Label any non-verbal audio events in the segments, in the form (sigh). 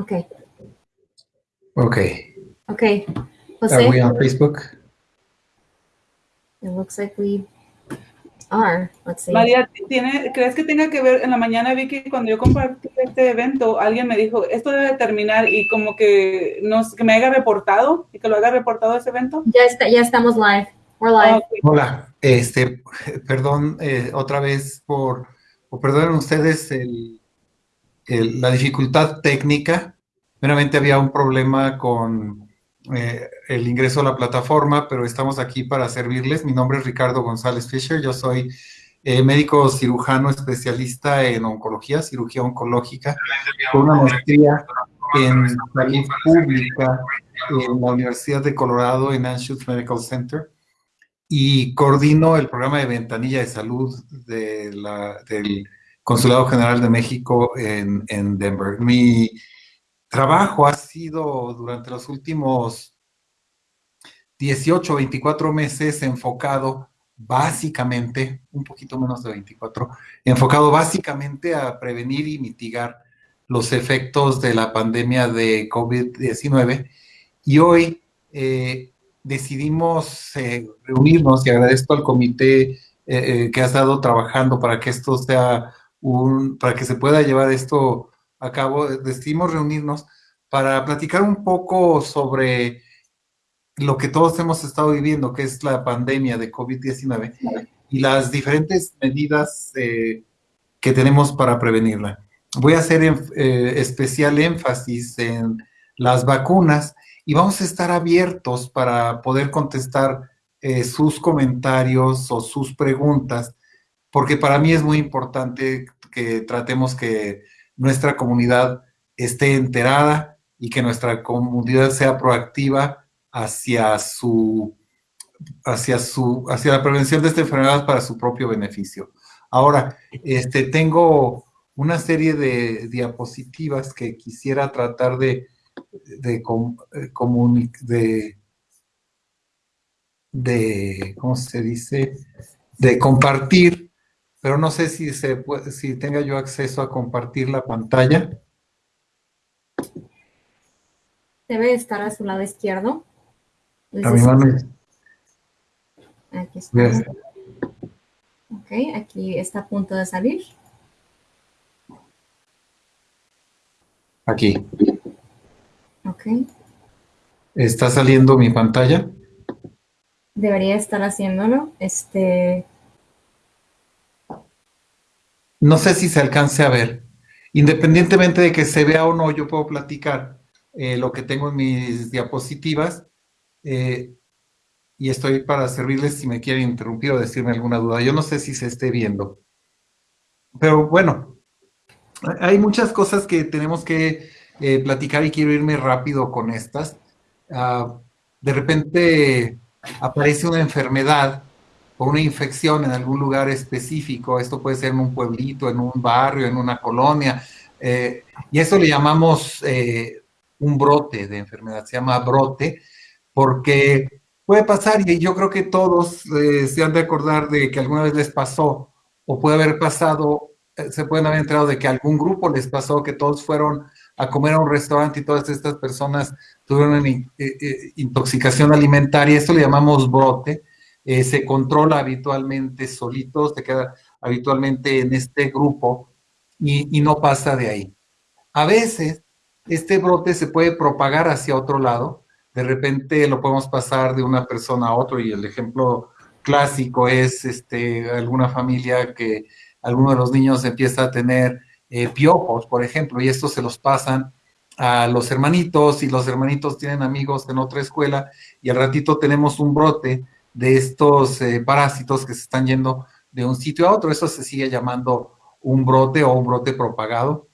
Okay. Okay. Okay. Jose, Are we on Facebook? it looks like we are. Let's see. María, ¿tiene, ¿crees que tenga que ver? En la mañana vi que cuando yo compartí este evento, alguien me dijo, esto debe terminar y como que, nos, que me haya reportado y que lo haya reportado ese evento. Ya, está, ya estamos live. We're live. Ah. Hola, este, perdón eh, otra vez por, o perdonen ustedes el, el- la dificultad técnica. Meramente había un problema con eh, el ingreso a la plataforma, pero estamos aquí para servirles. Mi nombre es Ricardo González Fisher, yo soy eh, médico cirujano especialista en oncología, cirugía oncológica, con una maestría en salud pública en la Universidad de Colorado en Anschutz Medical Center y coordino el programa de ventanilla de salud de la- del Consulado General de México en, en Denver. Mi trabajo ha sido durante los últimos 18, 24 meses enfocado básicamente, un poquito menos de 24, enfocado básicamente a prevenir y mitigar los efectos de la pandemia de COVID-19. Y hoy eh, decidimos eh, reunirnos y agradezco al comité eh, que ha estado trabajando para que esto sea para que se pueda llevar esto a cabo. Decidimos reunirnos para platicar un poco sobre lo que todos hemos estado viviendo, que es la pandemia de COVID-19 y las diferentes medidas eh, que tenemos para prevenirla. Voy a hacer eh, especial énfasis en las vacunas y vamos a estar abiertos para poder contestar eh, sus comentarios o sus preguntas, porque para mí es muy importante que tratemos que nuestra comunidad esté enterada y que nuestra comunidad sea proactiva hacia su hacia su hacia la prevención de esta enfermedad para su propio beneficio. Ahora, este tengo una serie de diapositivas que quisiera tratar de de, eh, de, ¿cómo se dice? De compartir, pero no sé si, se puede, si tenga yo acceso a compartir la pantalla. Debe estar a su lado izquierdo. A mi mano. Aquí está. Yes. Ok, aquí está a punto de salir. Aquí. Ok. ¿Está saliendo mi pantalla? Debería estar haciéndolo. Este, No sé si se alcance a ver. Independientemente de que se vea o no, yo puedo platicar eh, lo que tengo en mis diapositivas eh, y estoy para servirles si me quieren interrumpir o decirme alguna duda. Yo no sé si se esté viendo. Pero bueno, hay muchas cosas que tenemos que eh, platicar y quiero irme rápido con estas. Ah, de repente aparece una enfermedad o una infección en algún lugar específico, esto puede ser en un pueblito, en un barrio, en una colonia, eh, y eso le llamamos eh, un brote de enfermedad, se llama brote, porque puede pasar, y yo creo que todos eh, se han de acordar de que alguna vez les pasó, o puede haber pasado, se pueden haber enterado de que algún grupo les pasó, que todos fueron a comer a un restaurante y todas estas personas tuvieron intoxicación alimentaria, esto le llamamos brote, eh, se controla habitualmente solito, se queda habitualmente en este grupo y, y no pasa de ahí. A veces este brote se puede propagar hacia otro lado, de repente lo podemos pasar de una persona a otro y el ejemplo clásico es este, alguna familia que alguno de los niños empieza a tener eh, piojos, por ejemplo, y estos se los pasan a los hermanitos y los hermanitos tienen amigos en otra escuela y al ratito tenemos un brote de estos eh, parásitos que se están yendo de un sitio a otro. Eso se sigue llamando un brote o un brote propagado.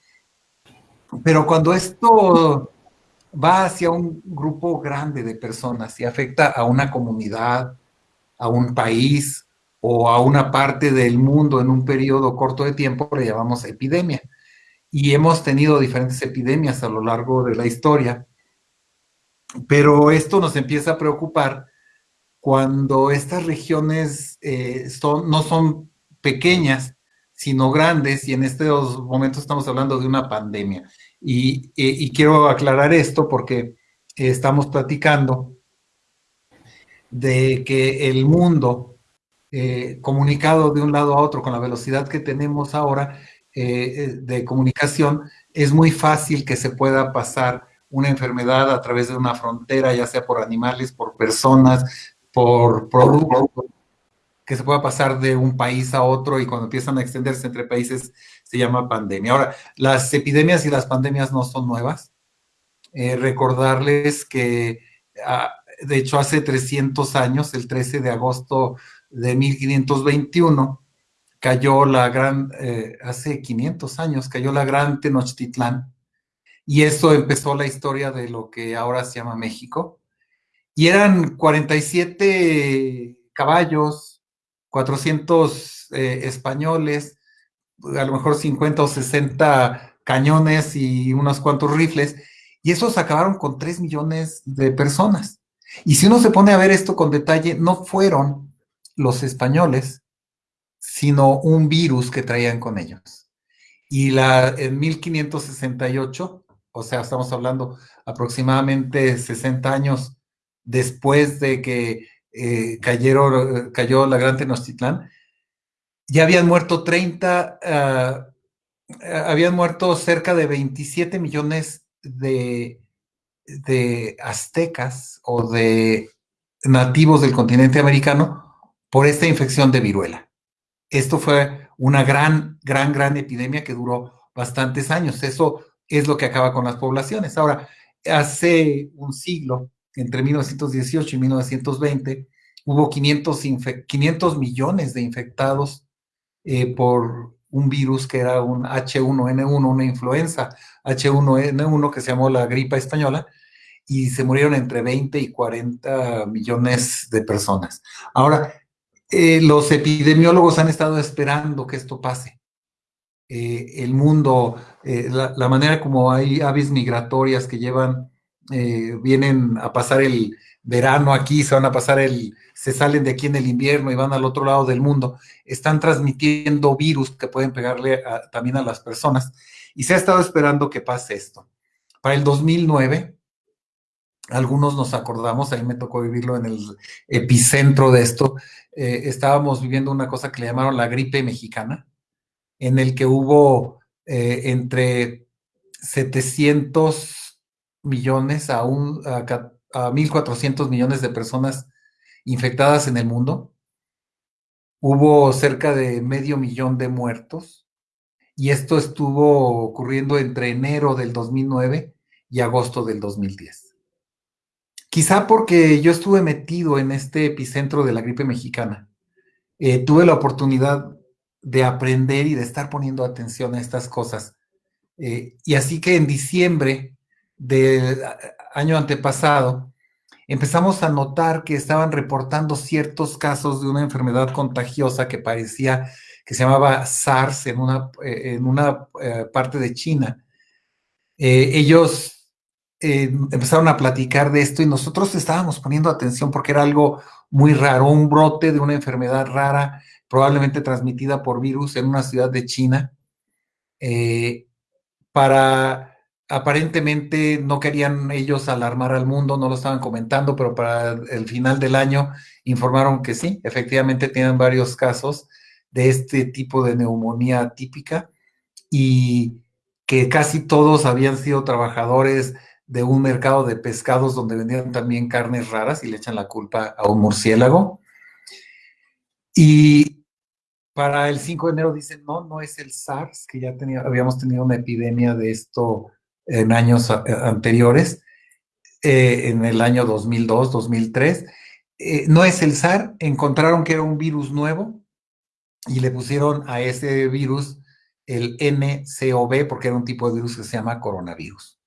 Pero cuando esto va hacia un grupo grande de personas y afecta a una comunidad, a un país o a una parte del mundo en un periodo corto de tiempo, le llamamos epidemia. Y hemos tenido diferentes epidemias a lo largo de la historia. Pero esto nos empieza a preocupar cuando estas regiones eh, son, no son pequeñas, sino grandes, y en estos momentos estamos hablando de una pandemia. Y, y quiero aclarar esto porque estamos platicando de que el mundo eh, comunicado de un lado a otro con la velocidad que tenemos ahora eh, eh, de comunicación, es muy fácil que se pueda pasar una enfermedad a través de una frontera, ya sea por animales, por personas, por productos, que se pueda pasar de un país a otro y cuando empiezan a extenderse entre países se llama pandemia. Ahora, las epidemias y las pandemias no son nuevas. recordarles que, ah, de hecho, hace 300 años, el 13 de agosto de 1521, cayó la gran, eh, hace 500 años, cayó la gran Tenochtitlán, y eso empezó la historia de lo que ahora se llama México. Y eran 47 caballos, 400 eh, españoles, a lo mejor 50 o 60 cañones y unos cuantos rifles, y esos acabaron con 3 millones de personas. Y si uno se pone a ver esto con detalle, no fueron los españoles, sino un virus que traían con ellos. Y la, en 1568, o sea, estamos hablando aproximadamente 60 años después de que eh, cayeron, cayó la Gran Tenochtitlán, ya habían muerto 30, ah, habían muerto cerca de 27 millones de, de aztecas o de nativos del continente americano por esta infección de viruela. Esto fue una gran, gran, gran epidemia que duró bastantes años. Eso es lo que acaba con las poblaciones. Ahora, hace un siglo, entre 1918 y 1920, hubo 500, 500 millones de infectados eh, por un virus que era un H1N1, una influenza H1N1 que se llamó la gripa española, y se murieron entre 20 y 40 millones de personas. Ahora, eh, los epidemiólogos han estado esperando que esto pase. Eh, el mundo, eh, la, manera como hay aves migratorias que llevan, vienen a pasar el verano aquí, se van a pasar el, se salen de aquí en el invierno y van al otro lado del mundo, están transmitiendo virus que pueden pegarle también a las personas. Y se ha estado esperando que pase esto. Para el 2009, algunos nos acordamos, a mí me tocó vivirlo en el epicentro de esto, eh, estábamos viviendo una cosa que le llamaron la gripe mexicana, en el que hubo eh, entre 700 millones a, un, a, a 1.400 millones de personas infectadas en el mundo. Hubo cerca de medio millón de muertos y esto estuvo ocurriendo entre enero del 2009 y agosto del 2010. Quizá porque yo estuve metido en este epicentro de la gripe mexicana. Eh, tuve la oportunidad de aprender y de estar poniendo atención a estas cosas. Eh, y así que en diciembre del año antepasado, empezamos a notar que estaban reportando ciertos casos de una enfermedad contagiosa que parecía que se llamaba SARS en una, eh, en una parte de China. ellos eh, empezaron a platicar de esto y nosotros estábamos poniendo atención porque era algo muy raro, un brote de una enfermedad rara, probablemente transmitida por virus en una ciudad de China. Eh, para aparentemente no querían ellos alarmar al mundo, no lo estaban comentando, pero para el final del año informaron que sí, efectivamente tienen varios casos de este tipo de neumonía típica y que casi todos habían sido trabajadores de un mercado de pescados donde vendían también carnes raras y le echan la culpa a un murciélago. Y para el 5 de enero dicen, no, no es el SARS, que ya tenía, habíamos tenido una epidemia de esto en años eh, anteriores, eh, en el año 2002, 2003. Eh, no es el SARS, encontraron que era un virus nuevo y le pusieron a ese virus el NCOV porque era un tipo de virus que se llama coronavirus.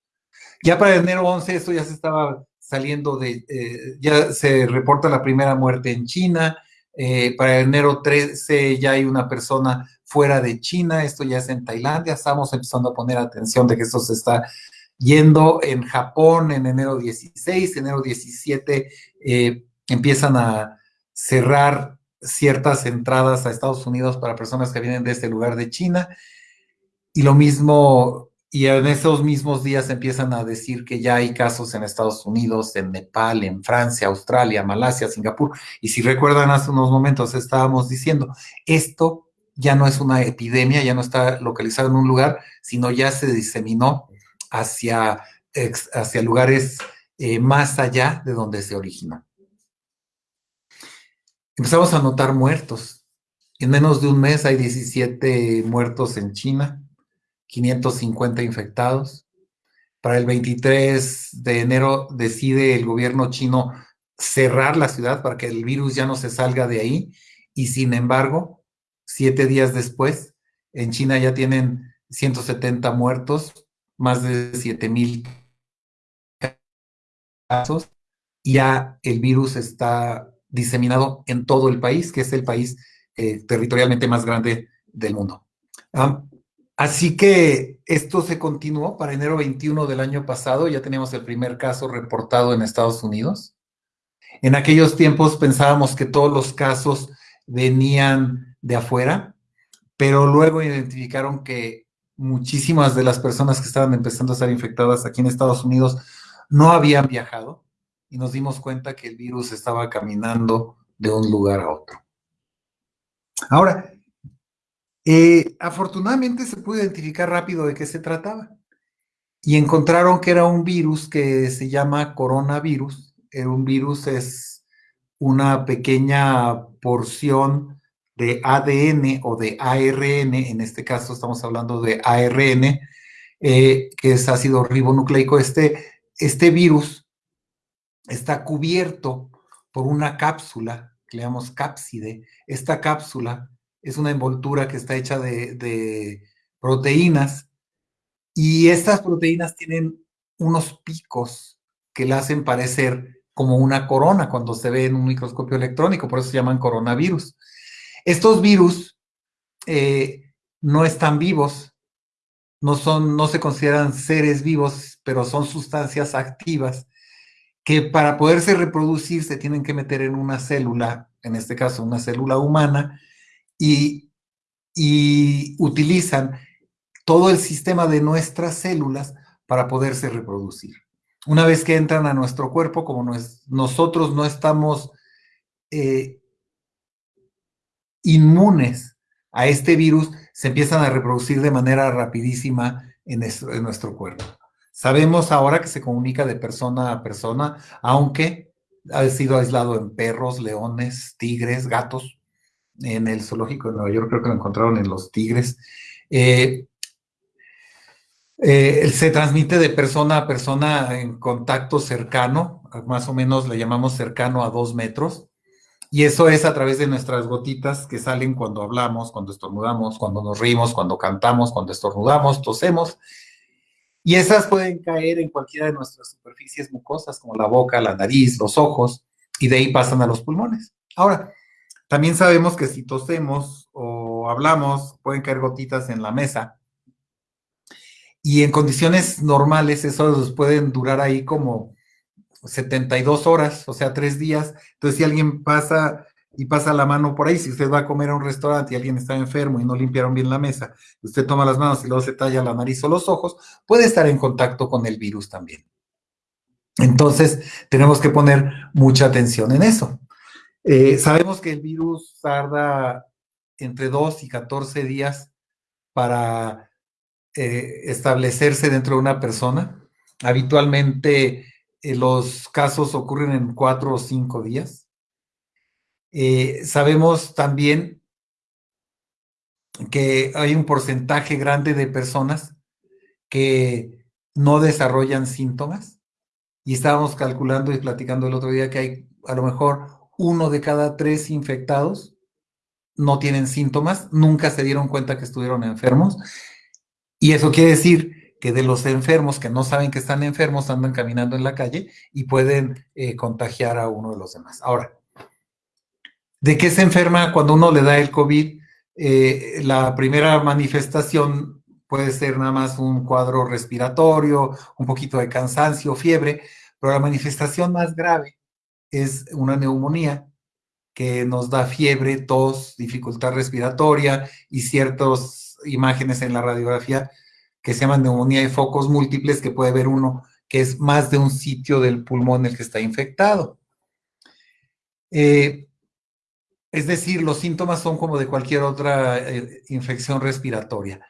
Ya para enero 11 esto ya se estaba saliendo de, ya se reporta la primera muerte en China, para enero 13 ya hay una persona fuera de China, esto ya es en Tailandia, estamos empezando a poner atención de que esto se está yendo en Japón en enero 16, enero 17 eh, empiezan a cerrar ciertas entradas a Estados Unidos para personas que vienen de este lugar de China. Y lo mismo y en esos mismos días empiezan a decir que ya hay casos en Estados Unidos, en Nepal, en Francia, Australia, Malasia, Singapur. Y si recuerdan, hace unos momentos estábamos diciendo, esto ya no es una epidemia, ya no está localizado en un lugar, sino ya se diseminó hacia, hacia lugares eh, más allá de donde se originó. Empezamos a notar muertos. En menos de un mes hay 17 muertos en China, 550 infectados. Para el 23 de enero decide el gobierno chino cerrar la ciudad para que el virus ya no se salga de ahí y sin embargo, siete días después, en China ya tienen 170 muertos, más de 7 mil casos, y ya el virus está diseminado en todo el país, que es el país eh, territorialmente más grande del mundo. Ah, Así que esto se continuó para enero 21 del año pasado, ya teníamos el primer caso reportado en Estados Unidos. En aquellos tiempos pensábamos que todos los casos venían de afuera, pero luego identificaron que muchísimas de las personas que estaban empezando a estar infectadas aquí en Estados Unidos no habían viajado y nos dimos cuenta que el virus estaba caminando de un lugar a otro. Ahora, eh, afortunadamente se pudo identificar rápido de qué se trataba y encontraron que era un virus que se llama coronavirus. un virus es una pequeña porción de ADN o de ARN, en este caso estamos hablando de ARN, eh, que es ácido ribonucleico. Este, este virus está cubierto por una cápsula, que le llamamos cápside. Esta cápsula es una envoltura que está hecha de, proteínas y estas proteínas tienen unos picos que la hacen parecer como una corona cuando se ve en un microscopio electrónico, por eso se llaman coronavirus. Estos virus eh, no están vivos, no, son, no se consideran seres vivos, pero son sustancias activas que para poderse reproducir se tienen que meter en una célula, en este caso una célula humana, y, utilizan todo el sistema de nuestras células para poderse reproducir. Una vez que entran a nuestro cuerpo, como nosotros no estamos eh, inmunes a este virus, se empiezan a reproducir de manera rapidísima en nuestro cuerpo. Sabemos ahora que se comunica de persona a persona, aunque ha sido aislado en perros, leones, tigres, gatos, en el zoológico de Nueva York, creo que lo encontraron en los tigres. Eh, eh, se transmite de persona a persona en contacto cercano, más o menos le llamamos cercano a dos metros, y eso es a través de nuestras gotitas que salen cuando hablamos, cuando estornudamos, cuando nos rimos, cuando cantamos, cuando estornudamos, tosemos, y esas pueden caer en cualquiera de nuestras superficies mucosas, como la boca, la nariz, los ojos, y de ahí pasan a los pulmones. Ahora, también sabemos que si tosemos o hablamos, pueden caer gotitas en la mesa. Y en condiciones normales, esos pueden durar ahí como 72 horas, o sea, tres días. Entonces, si alguien pasa y pasa la mano por ahí, si usted va a comer a un restaurante y alguien está enfermo y no limpiaron bien la mesa, usted toma las manos y luego se talla la nariz o los ojos, puede estar en contacto con el virus también. Entonces, tenemos que poner mucha atención en eso. Eh, sabemos que el virus tarda entre 2 y 14 días para eh, establecerse dentro de una persona. Habitualmente los casos ocurren en 4 o 5 días. sabemos también que hay un porcentaje grande de personas que no desarrollan síntomas. Y estábamos calculando y platicando el otro día que hay a lo mejor uno de cada tres infectados no tienen síntomas, nunca se dieron cuenta que estuvieron enfermos. Y eso quiere decir que de los enfermos que no saben que están enfermos andan caminando en la calle y pueden eh, contagiar a uno de los demás. Ahora, ¿de qué se enferma cuando uno le da el COVID? Eh, la primera manifestación puede ser nada más un cuadro respiratorio, un poquito de cansancio, fiebre, pero la manifestación más grave es una neumonía que nos da fiebre, tos, dificultad respiratoria y ciertas imágenes en la radiografía que se llaman neumonía de focos múltiples, que puede haber uno que es más de un sitio del pulmón el que está infectado. Eh, es decir, los síntomas son como de cualquier otra eh, infección respiratoria.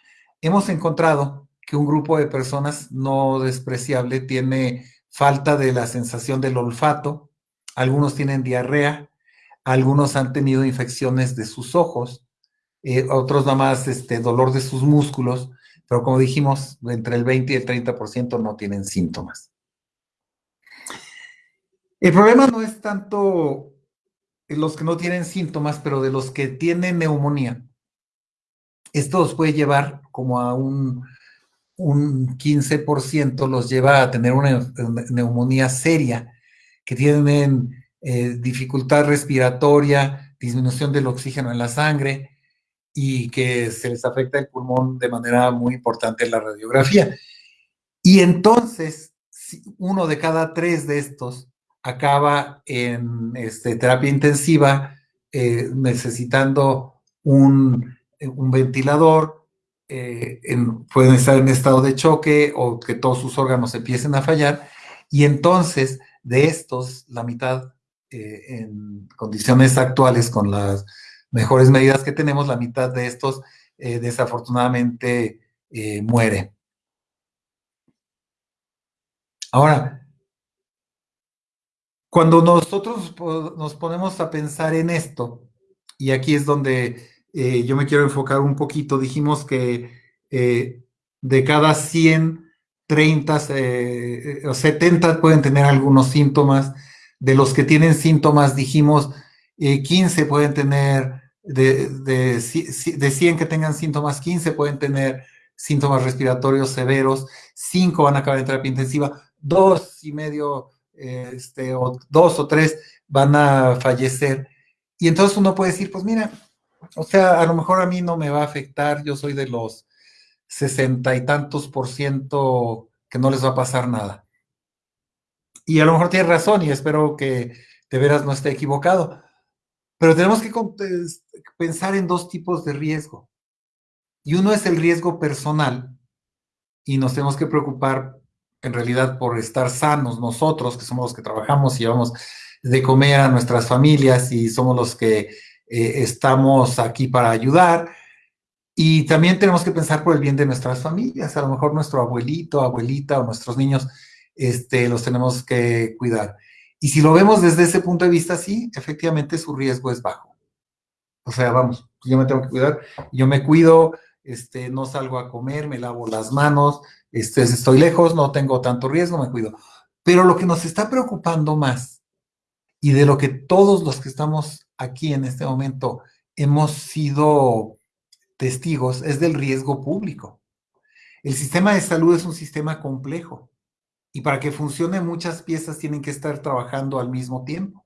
Hemos encontrado que un grupo de personas no despreciable tiene falta de la sensación del olfato, algunos tienen diarrea, algunos han tenido infecciones de sus ojos, eh, otros nada más este, dolor de sus músculos, pero como dijimos, entre el 20 y el 30% no tienen síntomas. El problema no es tanto los que no tienen síntomas, pero de los que tienen neumonía. Esto los puede llevar como a un, un 15%, los lleva a tener una neumonía seria, que tienen eh, dificultad respiratoria, disminución del oxígeno en la sangre y que se les afecta el pulmón de manera muy importante en la radiografía. Y entonces, uno de cada tres de estos acaba en este, terapia intensiva, eh, necesitando un, ventilador, eh, pueden estar en estado de choque o que todos sus órganos empiecen a fallar. Y entonces, de estos, la mitad eh, en condiciones actuales, con las mejores medidas que tenemos, la mitad de estos desafortunadamente muere. Ahora, cuando nosotros nos ponemos a pensar en esto, y aquí es donde eh, yo me quiero enfocar un poquito, dijimos que eh, de cada 100, 30 eh, o 70 pueden tener algunos síntomas. De los que tienen síntomas, dijimos 15 pueden tener, de, de, de 100 que tengan síntomas, 15 pueden tener síntomas respiratorios severos, 5 van a acabar en terapia intensiva, dos y medio este, o dos o tres van a fallecer. Y entonces uno puede decir, pues mira, o sea, a lo mejor a mí no me va a afectar, yo soy de los sesenta y tantos por ciento que no les va a pasar nada. Y a lo mejor tiene razón y espero que de veras no esté equivocado. Pero tenemos que pensar en dos tipos de riesgo. Y uno es el riesgo personal y nos tenemos que preocupar en realidad por estar sanos nosotros, que somos los que trabajamos y llevamos de comer a nuestras familias y somos los que eh, estamos aquí para ayudar. Y también tenemos que pensar por el bien de nuestras familias. A lo mejor nuestro abuelito, abuelita o nuestros niños este, los tenemos que cuidar. Y si lo vemos desde ese punto de vista, sí, efectivamente su riesgo es bajo. O sea, vamos, yo me tengo que cuidar, yo me cuido, este, no salgo a comer, me lavo las manos, este, estoy lejos, no tengo tanto riesgo, me cuido. Pero lo que nos está preocupando más y de lo que todos los que estamos aquí en este momento hemos sido testigos es del riesgo público. El sistema de salud es un sistema complejo y para que funcione muchas piezas tienen que estar trabajando al mismo tiempo.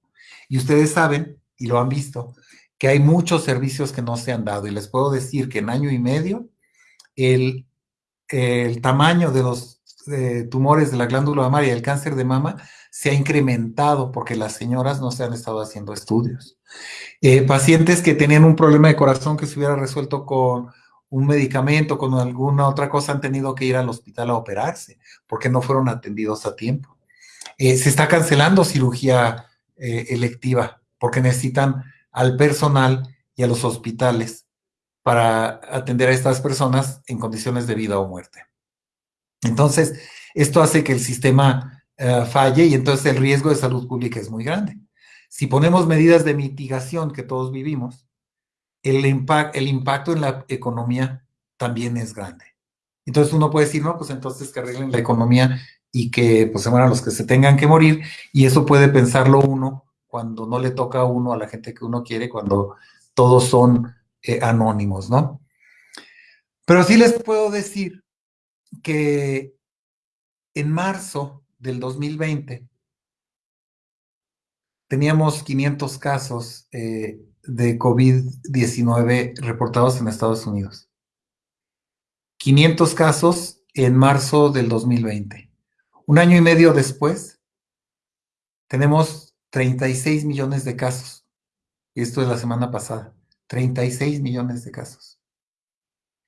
Y ustedes saben, y lo han visto, que hay muchos servicios que no se han dado y les puedo decir que en año y medio el el tamaño de los tumores de la glándula mamaria y el cáncer de mama se ha incrementado porque las señoras no se han estado haciendo estudios. Eh, pacientes que tenían un problema de corazón que se hubiera resuelto con un medicamento, con alguna otra cosa, han tenido que ir al hospital a operarse porque no fueron atendidos a tiempo. Eh, se está cancelando cirugía eh, electiva porque necesitan al personal y a los hospitales para atender a estas personas en condiciones de vida o muerte. Entonces, esto hace que el sistema eh, falle y entonces el riesgo de salud pública es muy grande. Si ponemos medidas de mitigación que todos vivimos, el, impacto en la economía también es grande. Entonces uno puede decir, no, pues entonces que arreglen la economía y que pues se mueran los que se tengan que morir y eso puede pensarlo uno cuando no le toca a uno a la gente que uno quiere, cuando todos son eh, anónimos, ¿no? Pero sí les puedo decir que en marzo del 2020 teníamos 500 casos eh, de COVID-19 reportados en Estados Unidos. 500 casos en marzo del 2020. Un año y medio después, tenemos 36 millones de casos. Esto es la semana pasada. 36 millones de casos.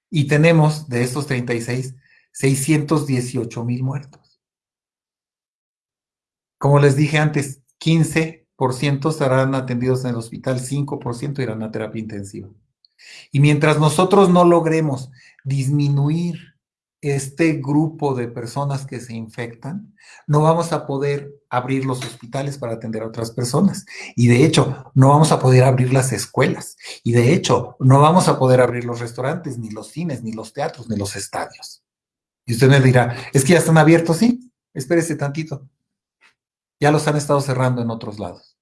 Y tenemos de esos 36, 618 mil muertos. Como les dije antes, 15% serán atendidos en el hospital, 5% irán a terapia intensiva. Y mientras nosotros no logremos disminuir este grupo de personas que se infectan, no vamos a poder abrir los hospitales para atender a otras personas. Y de hecho, no vamos a poder abrir las escuelas. Y de hecho, no vamos a poder abrir los restaurantes, ni los cines, ni los teatros, ni los estadios. Y usted me dirá, es que ya están abiertos, sí, espérese tantito. Ya los han estado cerrando en otros lados.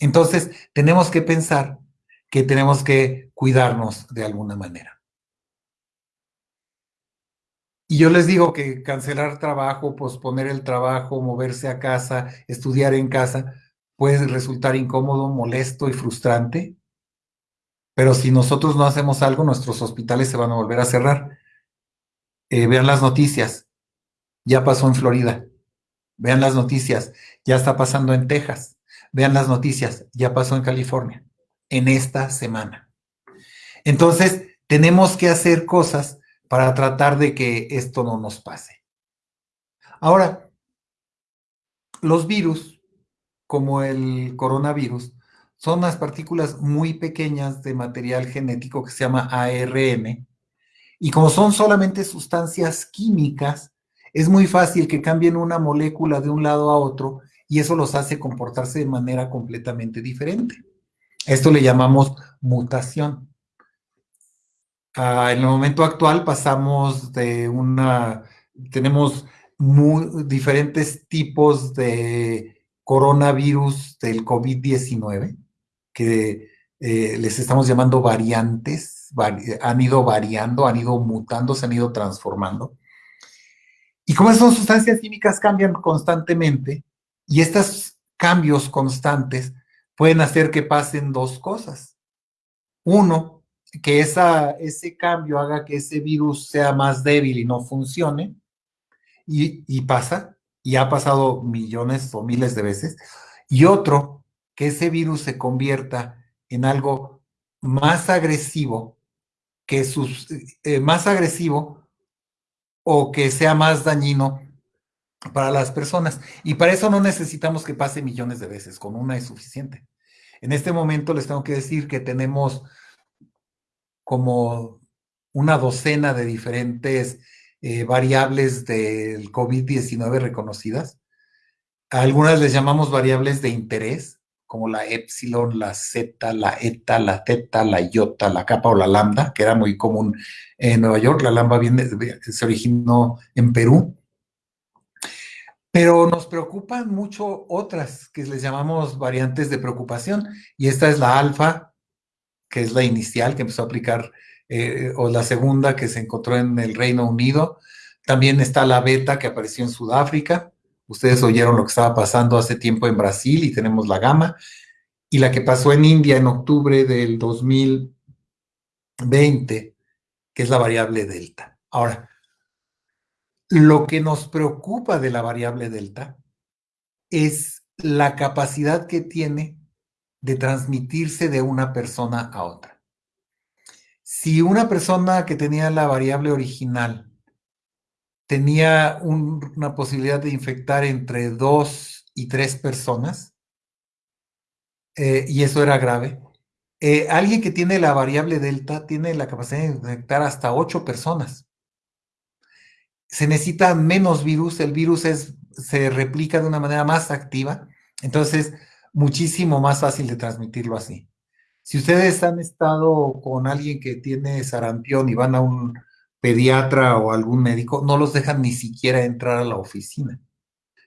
Entonces, tenemos que pensar que tenemos que cuidarnos de alguna manera. Y yo les digo que cancelar trabajo, posponer el trabajo, moverse a casa, estudiar en casa, puede resultar incómodo, molesto y frustrante. Pero si nosotros no hacemos algo, nuestros hospitales se van a volver a cerrar. Eh, vean las noticias. Ya pasó en Florida. Vean las noticias. Ya está pasando en Texas. Vean las noticias. Ya pasó en California. En esta semana. Entonces, tenemos que hacer cosas para tratar de que esto no nos pase. Ahora, los virus, como el coronavirus, son unas partículas muy pequeñas de material genético que se llama ARN, y como son solamente sustancias químicas, es muy fácil que cambien una molécula de un lado a otro y eso los hace comportarse de manera completamente diferente. Esto le llamamos mutación. Ah, en el momento actual pasamos de una, tenemos muy, diferentes tipos de coronavirus del COVID-19 que eh, les estamos llamando variantes, han ido variando, han ido mutando, se han ido transformando. Y como esas sustancias químicas cambian constantemente, y estos cambios constantes pueden hacer que pasen dos cosas. Uno, que ese cambio haga que ese virus sea más débil y no funcione, y, pasa, y ha pasado millones o miles de veces, y otro, que ese virus se convierta en algo más agresivo, que sus, eh, más agresivo o que sea más dañino para las personas. Y para eso no necesitamos que pase millones de veces, con una es suficiente. En este momento les tengo que decir que tenemos como una docena de diferentes eh, variables del COVID-19 reconocidas. algunas les llamamos variables de interés, como la epsilon, la zeta, la eta, la teta, la iota, la kappa o la lambda, que era muy común en Nueva York. La lambda viene, se originó en Perú. Pero nos preocupan mucho otras que les llamamos variantes de preocupación, y esta es la alfa, que es la inicial que empezó a aplicar, eh, o la segunda que se encontró en el Reino Unido. También está la beta que apareció en Sudáfrica. Ustedes oyeron lo que estaba pasando hace tiempo en Brasil y tenemos la gama. Y la que pasó en India en octubre del 2020, que es la variable delta. Ahora, lo que nos preocupa de la variable delta es la capacidad que tiene de transmitirse de una persona a otra. Si una persona que tenía la variable original tenía una posibilidad de infectar entre dos y tres personas, eh, y eso era grave, eh, alguien que tiene la variable delta tiene la capacidad de infectar hasta ocho personas. Se necesita menos virus, el virus es, se replica de una manera más activa, entonces muchísimo más fácil de transmitirlo así. Si ustedes han estado con alguien que tiene sarampión y van a un pediatra o algún médico, no los dejan ni siquiera entrar a la oficina.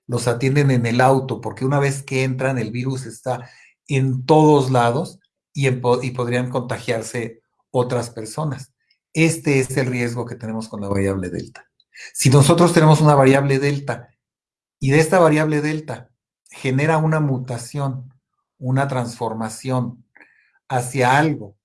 Los atienden en el auto porque una vez que entran el virus está en todos lados y, y podrían contagiarse otras personas. Este es el riesgo que tenemos con la variable delta. Si nosotros tenemos una variable delta y de esta variable delta genera una mutación, una transformación hacia algo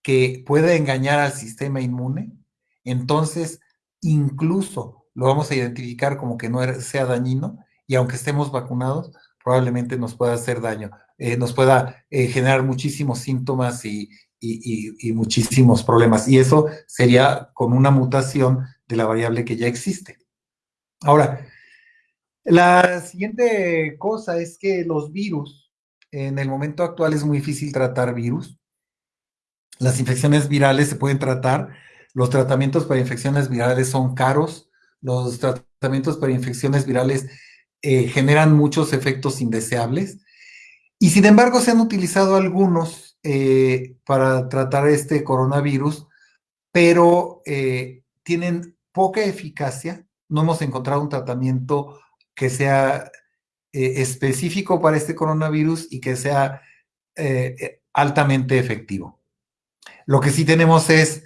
que puede engañar al sistema inmune, entonces incluso lo vamos a identificar como que no sea dañino y aunque estemos vacunados, probablemente nos pueda hacer daño, eh, nos pueda eh, generar muchísimos síntomas y, y, muchísimos problemas. Y eso sería con una mutación de la variable que ya existe. Ahora, la siguiente cosa es que los virus, en el momento actual es muy difícil tratar virus. Las infecciones virales se pueden tratar. Los tratamientos para infecciones virales son caros. Los tratamientos para infecciones virales eh, generan muchos efectos indeseables. Y sin embargo, se han utilizado algunos eh, para tratar este coronavirus, pero eh, tienen poca eficacia. No hemos encontrado un tratamiento que sea específico para este coronavirus y que sea altamente efectivo. Lo que sí tenemos es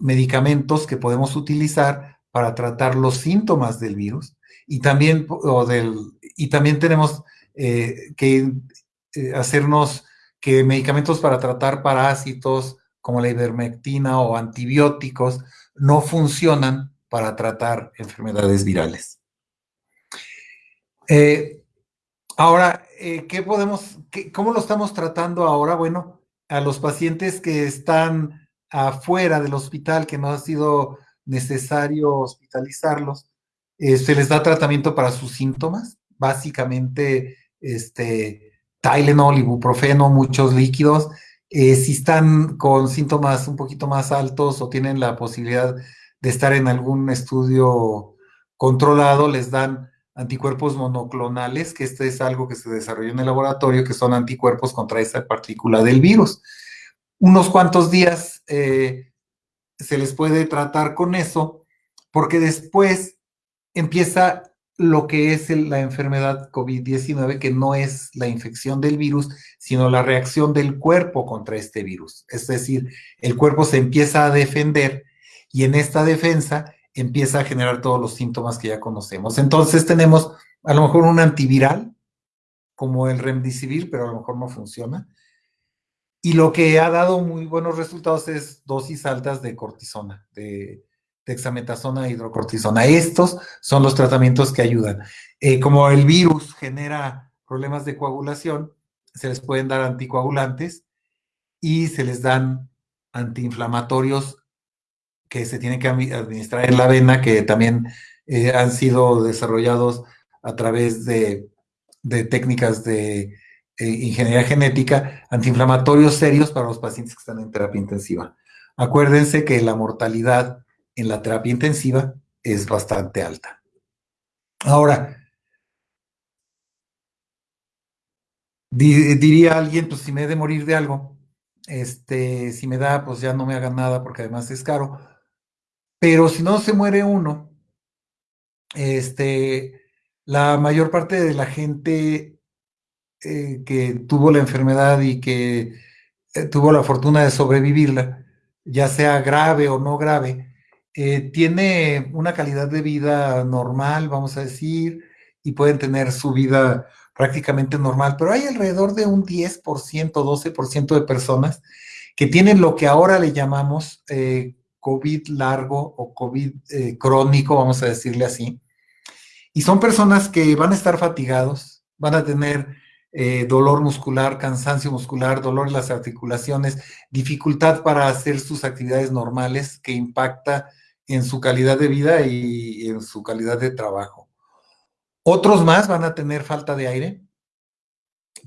medicamentos que podemos utilizar para tratar los síntomas del virus y también, o del, y también tenemos eh, que eh, hacernos que medicamentos para tratar parásitos como la ivermectina o antibióticos no funcionan para tratar enfermedades virales. Eh, ahora, ¿qué podemos, cómo lo estamos tratando ahora? Bueno, a los pacientes que están afuera del hospital, que no ha sido necesario hospitalizarlos, se les da tratamiento para sus síntomas, básicamente este, Tylenol, ibuprofeno, muchos líquidos. Eh, si están con síntomas un poquito más altos o tienen la posibilidad de estar en algún estudio controlado, les dan anticuerpos monoclonales, que este es algo que se desarrolló en el laboratorio, que son anticuerpos contra esa partícula del virus. Unos cuantos días eh, se les puede tratar con eso, porque después empieza lo que es la enfermedad COVID-19, que no es la infección del virus, sino la reacción del cuerpo contra este virus. Es decir, el cuerpo se empieza a defender y en esta defensa empieza a generar todos los síntomas que ya conocemos. Entonces tenemos a lo mejor un antiviral, como el remdesivir, pero a lo mejor no funciona. Y lo que ha dado muy buenos resultados es dosis altas de cortisona, de, dexametasona e hidrocortisona. Estos son los tratamientos que ayudan. Eh, como el virus genera problemas de coagulación, se les pueden dar anticoagulantes y se les dan antiinflamatorios que se tienen que administrar en la vena, que también eh, han sido desarrollados a través de, técnicas de eh, ingeniería genética, antiinflamatorios serios para los pacientes que están en terapia intensiva. Acuérdense que la mortalidad en la terapia intensiva es bastante alta. Ahora, diría alguien, pues si me he de morir de algo, este, si me da, pues ya no me hagan nada porque además es caro. Pero si no se muere uno, este, la mayor parte de la gente eh, que tuvo la enfermedad y que eh, tuvo la fortuna de sobrevivirla, ya sea grave o no grave, eh, tiene una calidad de vida normal, vamos a decir, y pueden tener su vida prácticamente normal, pero hay alrededor de un 10%, 12% de personas que tienen lo que ahora le llamamos COVID largo o COVID crónico, vamos a decirle así. Y son personas que van a estar fatigados, van a tener dolor muscular, cansancio muscular, dolor en las articulaciones, dificultad para hacer sus actividades normales que impacta en su calidad de vida y en su calidad de trabajo. Otros más van a tener falta de aire,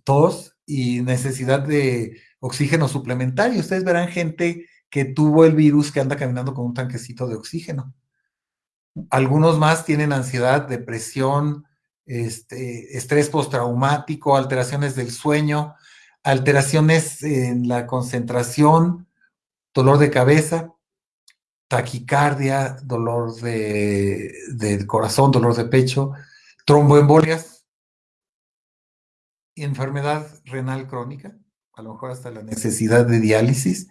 tos y necesidad de oxígeno suplementario. Ustedes verán gente que tuvo el virus que anda caminando con un tanquecito de oxígeno. Algunos más tienen ansiedad, depresión, este, estrés postraumático, alteraciones del sueño, alteraciones en la concentración, dolor de cabeza taquicardia, dolor de, del corazón, dolor de pecho, tromboembolias, enfermedad renal crónica, a lo mejor hasta la necesidad de diálisis,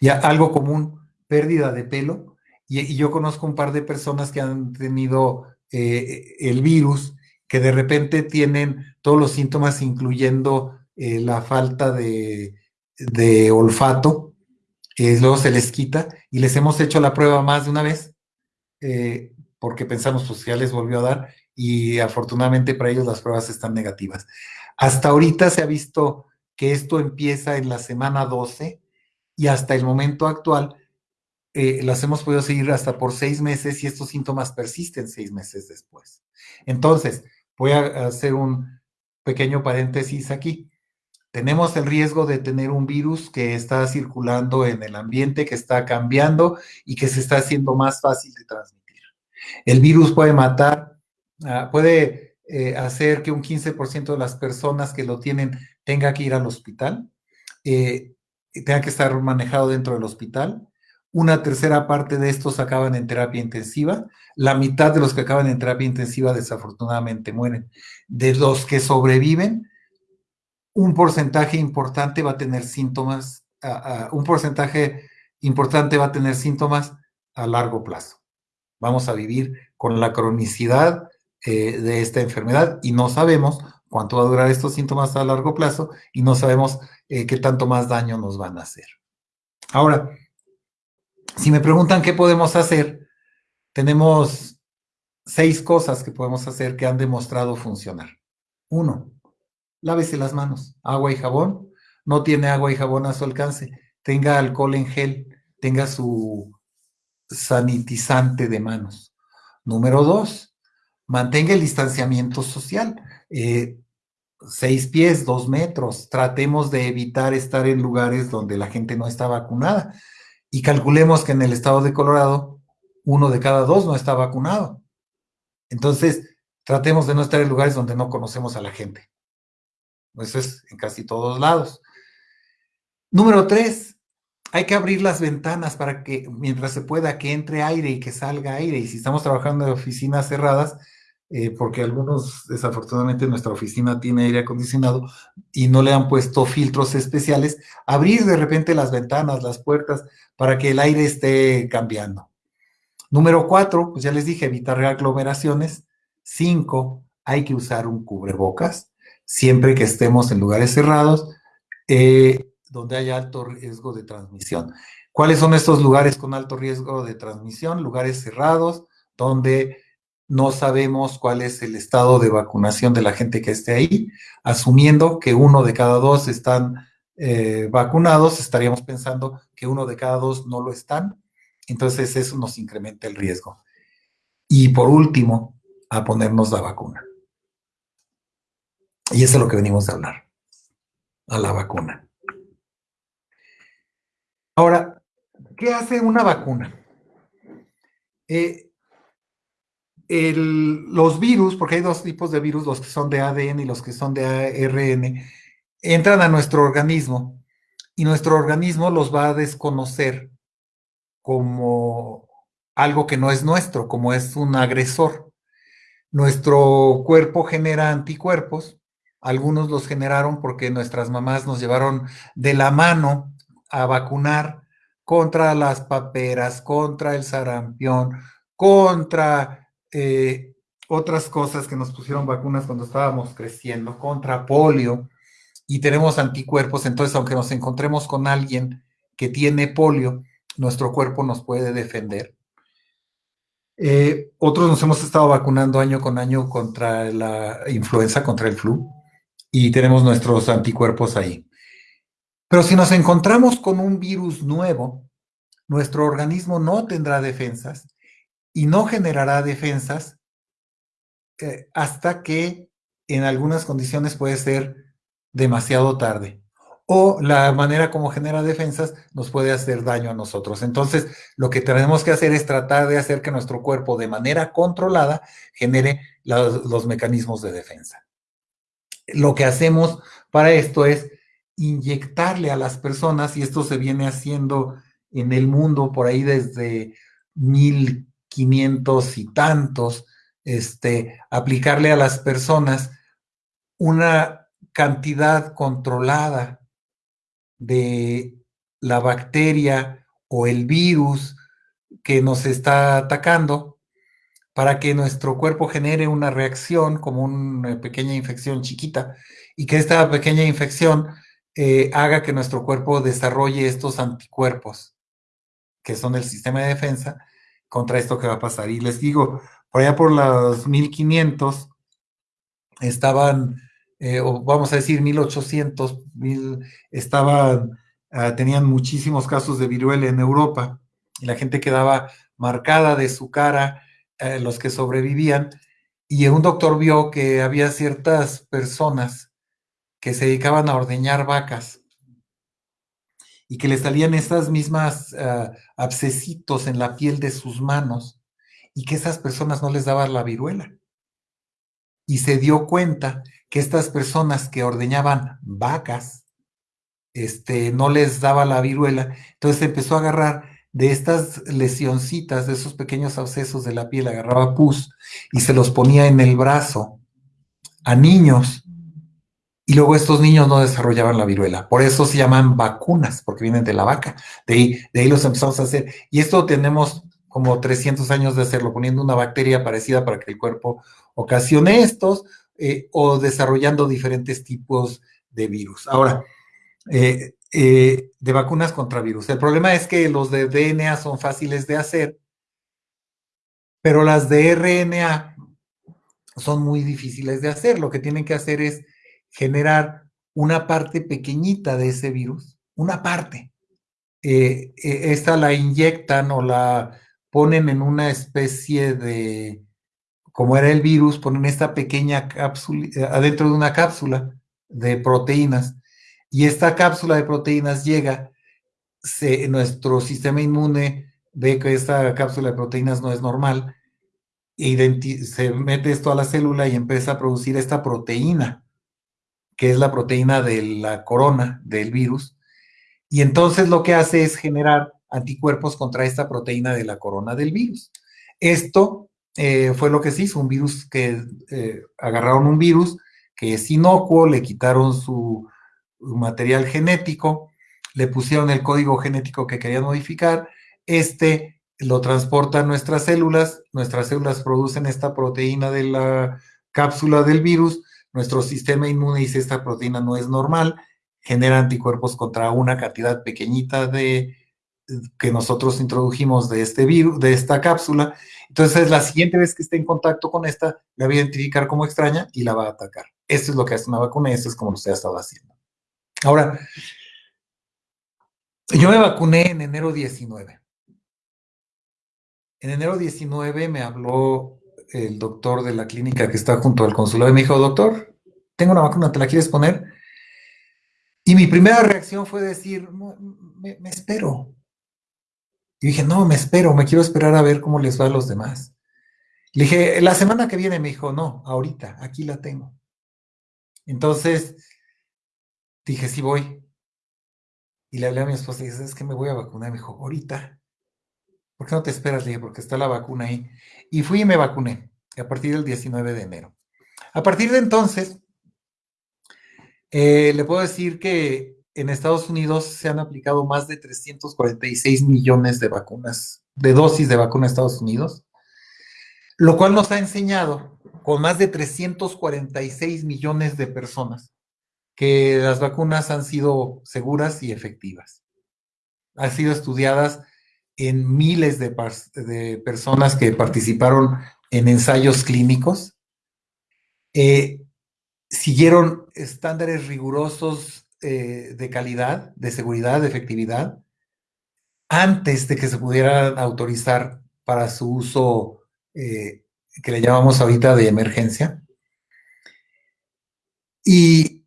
y algo común, pérdida de pelo. Y, yo conozco un par de personas que han tenido eh, el virus, que de repente tienen todos los síntomas, incluyendo eh, la falta de, olfato, y luego se les quita y les hemos hecho la prueba más de una vez eh, porque pensamos pues ya les volvió a dar y afortunadamente para ellos las pruebas están negativas. Hasta ahorita se ha visto que esto empieza en la semana 12 y hasta el momento actual eh, las hemos podido seguir hasta por seis meses y estos síntomas persisten seis meses después. Entonces, voy a hacer un pequeño paréntesis aquí. Tenemos el riesgo de tener un virus que está circulando en el ambiente, que está cambiando y que se está haciendo más fácil de transmitir. El virus puede matar, ah, puede eh, hacer que un 15% de las personas que lo tienen tenga que ir al hospital, eh, tenga que estar manejado dentro del hospital. Una tercera parte de estos acaban en terapia intensiva. La mitad de los que acaban en terapia intensiva desafortunadamente mueren. De los que sobreviven, un porcentaje importante va a tener síntomas, un porcentaje importante va a tener síntomas a largo plazo. Vamos a vivir con la cronicidad eh, de esta enfermedad y no sabemos cuánto va a durar estos síntomas a largo plazo y no sabemos eh, qué tanto más daño nos van a hacer. Ahora, si me preguntan qué podemos hacer, tenemos seis cosas que podemos hacer que han demostrado funcionar. Uno, lávese las manos, agua y jabón. No tiene agua y jabón a su alcance. Tenga alcohol en gel, tenga su sanitizante de manos. Número dos, mantenga el distanciamiento social. Eh, seis pies, dos metros. Tratemos de evitar estar en lugares donde la gente no está vacunada. Y calculemos que en el estado de Colorado, uno de cada dos no está vacunado. Entonces, tratemos de no estar en lugares donde no conocemos a la gente. Eso es en casi todos lados. Número tres, hay que abrir las ventanas para que mientras se pueda que entre aire y que salga aire. Y si estamos trabajando en oficinas cerradas, eh, porque algunos desafortunadamente nuestra oficina tiene aire acondicionado y no le han puesto filtros especiales, abrir de repente las ventanas, las puertas, para que el aire esté cambiando. Número cuatro, pues ya les dije, evitar aglomeraciones. Cinco, hay que usar un cubrebocas siempre que estemos en lugares cerrados eh, donde haya alto riesgo de transmisión. ¿Cuáles son estos lugares con alto riesgo de transmisión? Lugares cerrados donde no sabemos cuál es el estado de vacunación de la gente que esté ahí. Asumiendo que uno de cada dos están eh, vacunados, estaríamos pensando que uno de cada dos no lo están. Entonces eso nos incrementa el riesgo. Y por último, a ponernos la vacuna. Y eso es lo que venimos a hablar, a la vacuna. Ahora, ¿qué hace una vacuna? Eh, los virus, porque hay dos tipos de virus, los que son de ADN y los que son de ARN, entran a nuestro organismo y nuestro organismo los va a desconocer como algo que no es nuestro, como es un agresor. Nuestro cuerpo genera anticuerpos algunos los generaron porque nuestras mamás nos llevaron de la mano a vacunar contra las paperas, contra el sarampión, contra eh, otras cosas que nos pusieron vacunas cuando estábamos creciendo, contra polio, y tenemos anticuerpos, entonces aunque nos encontremos con alguien que tiene polio, nuestro cuerpo nos puede defender. Eh, otros nos hemos estado vacunando año con año contra la influenza, contra el flu y tenemos nuestros anticuerpos ahí. Pero si nos encontramos con un virus nuevo, nuestro organismo no tendrá defensas y no generará defensas eh, hasta que en algunas condiciones puede ser demasiado tarde. O la manera como genera defensas nos puede hacer daño a nosotros. Entonces, lo que tenemos que hacer es tratar de hacer que nuestro cuerpo de manera controlada genere los mecanismos de defensa lo que hacemos para esto es inyectarle a las personas, y esto se viene haciendo en el mundo por ahí desde 1500 y tantos, este, aplicarle a las personas una cantidad controlada de la bacteria o el virus que nos está atacando para que nuestro cuerpo genere una reacción como una pequeña infección chiquita y que esta pequeña infección eh, haga que nuestro cuerpo desarrolle estos anticuerpos, que son el sistema de defensa, contra esto que va a pasar. Y les digo, por allá por los 1500 estaban, eh, o vamos a decir 1800, estaban, ah, tenían muchísimos casos de viruela en Europa y la gente quedaba marcada de su cara, eh, los que sobrevivían, y un doctor vio que había ciertas personas que se dedicaban a ordeñar vacas y que le salían estas mismas uh, abscesitos en la piel de sus manos y que esas personas no les daban la viruela. Y se dio cuenta que estas personas que ordeñaban vacas, este, no les daba la viruela, entonces empezó a agarrar de estas lesioncitas, de esos pequeños abscesos de la piel, agarraba pus y se los ponía en el brazo a niños y luego estos niños no desarrollaban la viruela. Por eso se llaman vacunas, porque vienen de la vaca. De ahí, de ahí los empezamos a hacer. Y esto tenemos como 300 años de hacerlo, poniendo una bacteria parecida para que el cuerpo ocasione estos eh, o desarrollando diferentes tipos de virus. Ahora, eh, eh, de vacunas contra virus. El problema es que los de DNA son fáciles de hacer, pero las de RNA son muy difíciles de hacer. Lo que tienen que hacer es generar una parte pequeñita de ese virus, una parte. Eh, eh, esta la inyectan o la ponen en una especie de, como era el virus, ponen esta pequeña cápsula, eh, adentro de una cápsula de proteínas. Y esta cápsula de proteínas llega, se, nuestro sistema inmune ve que esta cápsula de proteínas no es normal, e se mete esto a la célula y empieza a producir esta proteína que es la proteína de la corona del virus, y entonces lo que hace es generar anticuerpos contra esta proteína de la corona del virus. Esto eh, fue lo que se hizo, un virus que eh, agarraron un virus que es inocuo, le quitaron su material genético, le pusieron el código genético que querían modificar, este lo transporta a nuestras células, nuestras células producen esta proteína de la cápsula del virus, nuestro sistema inmune dice esta proteína no es normal, genera anticuerpos contra una cantidad pequeñita de que nosotros introdujimos de este virus, de esta cápsula. Entonces, la siguiente vez que esté en contacto con esta, la va a identificar como extraña y la va a atacar. Esto es lo que hace una vacuna y esto es como usted ha estado haciendo. Ahora, yo me vacuné en enero 19. En enero 19 me habló el doctor de la clínica que está junto al consulado y me dijo, doctor, tengo una vacuna, ¿te la quieres poner? Y mi primera reacción fue decir, me, espero. Y dije, no, me espero, me quiero esperar a ver cómo les va a los demás. Le dije, la semana que viene me dijo, no, ahorita, aquí la tengo. Entonces, dije, sí voy. Y le hablé a mi esposa y dije, es que me voy a vacunar. Me dijo, ahorita. ¿Por qué no te esperas? Le dije, porque está la vacuna ahí. Y fui y me vacuné a partir del 19 de enero. A partir de entonces, eh, le puedo decir que en Estados Unidos se han aplicado más de 346 millones de vacunas, de dosis de vacuna en Estados Unidos, lo cual nos ha enseñado con más de 346 millones de personas que las vacunas han sido seguras y efectivas. Han sido estudiadas en miles de, personas que participaron en ensayos clínicos, eh, siguieron estándares rigurosos eh, de calidad, de seguridad, de efectividad, antes de que se pudieran autorizar para su uso eh, que le llamamos ahorita de emergencia. Y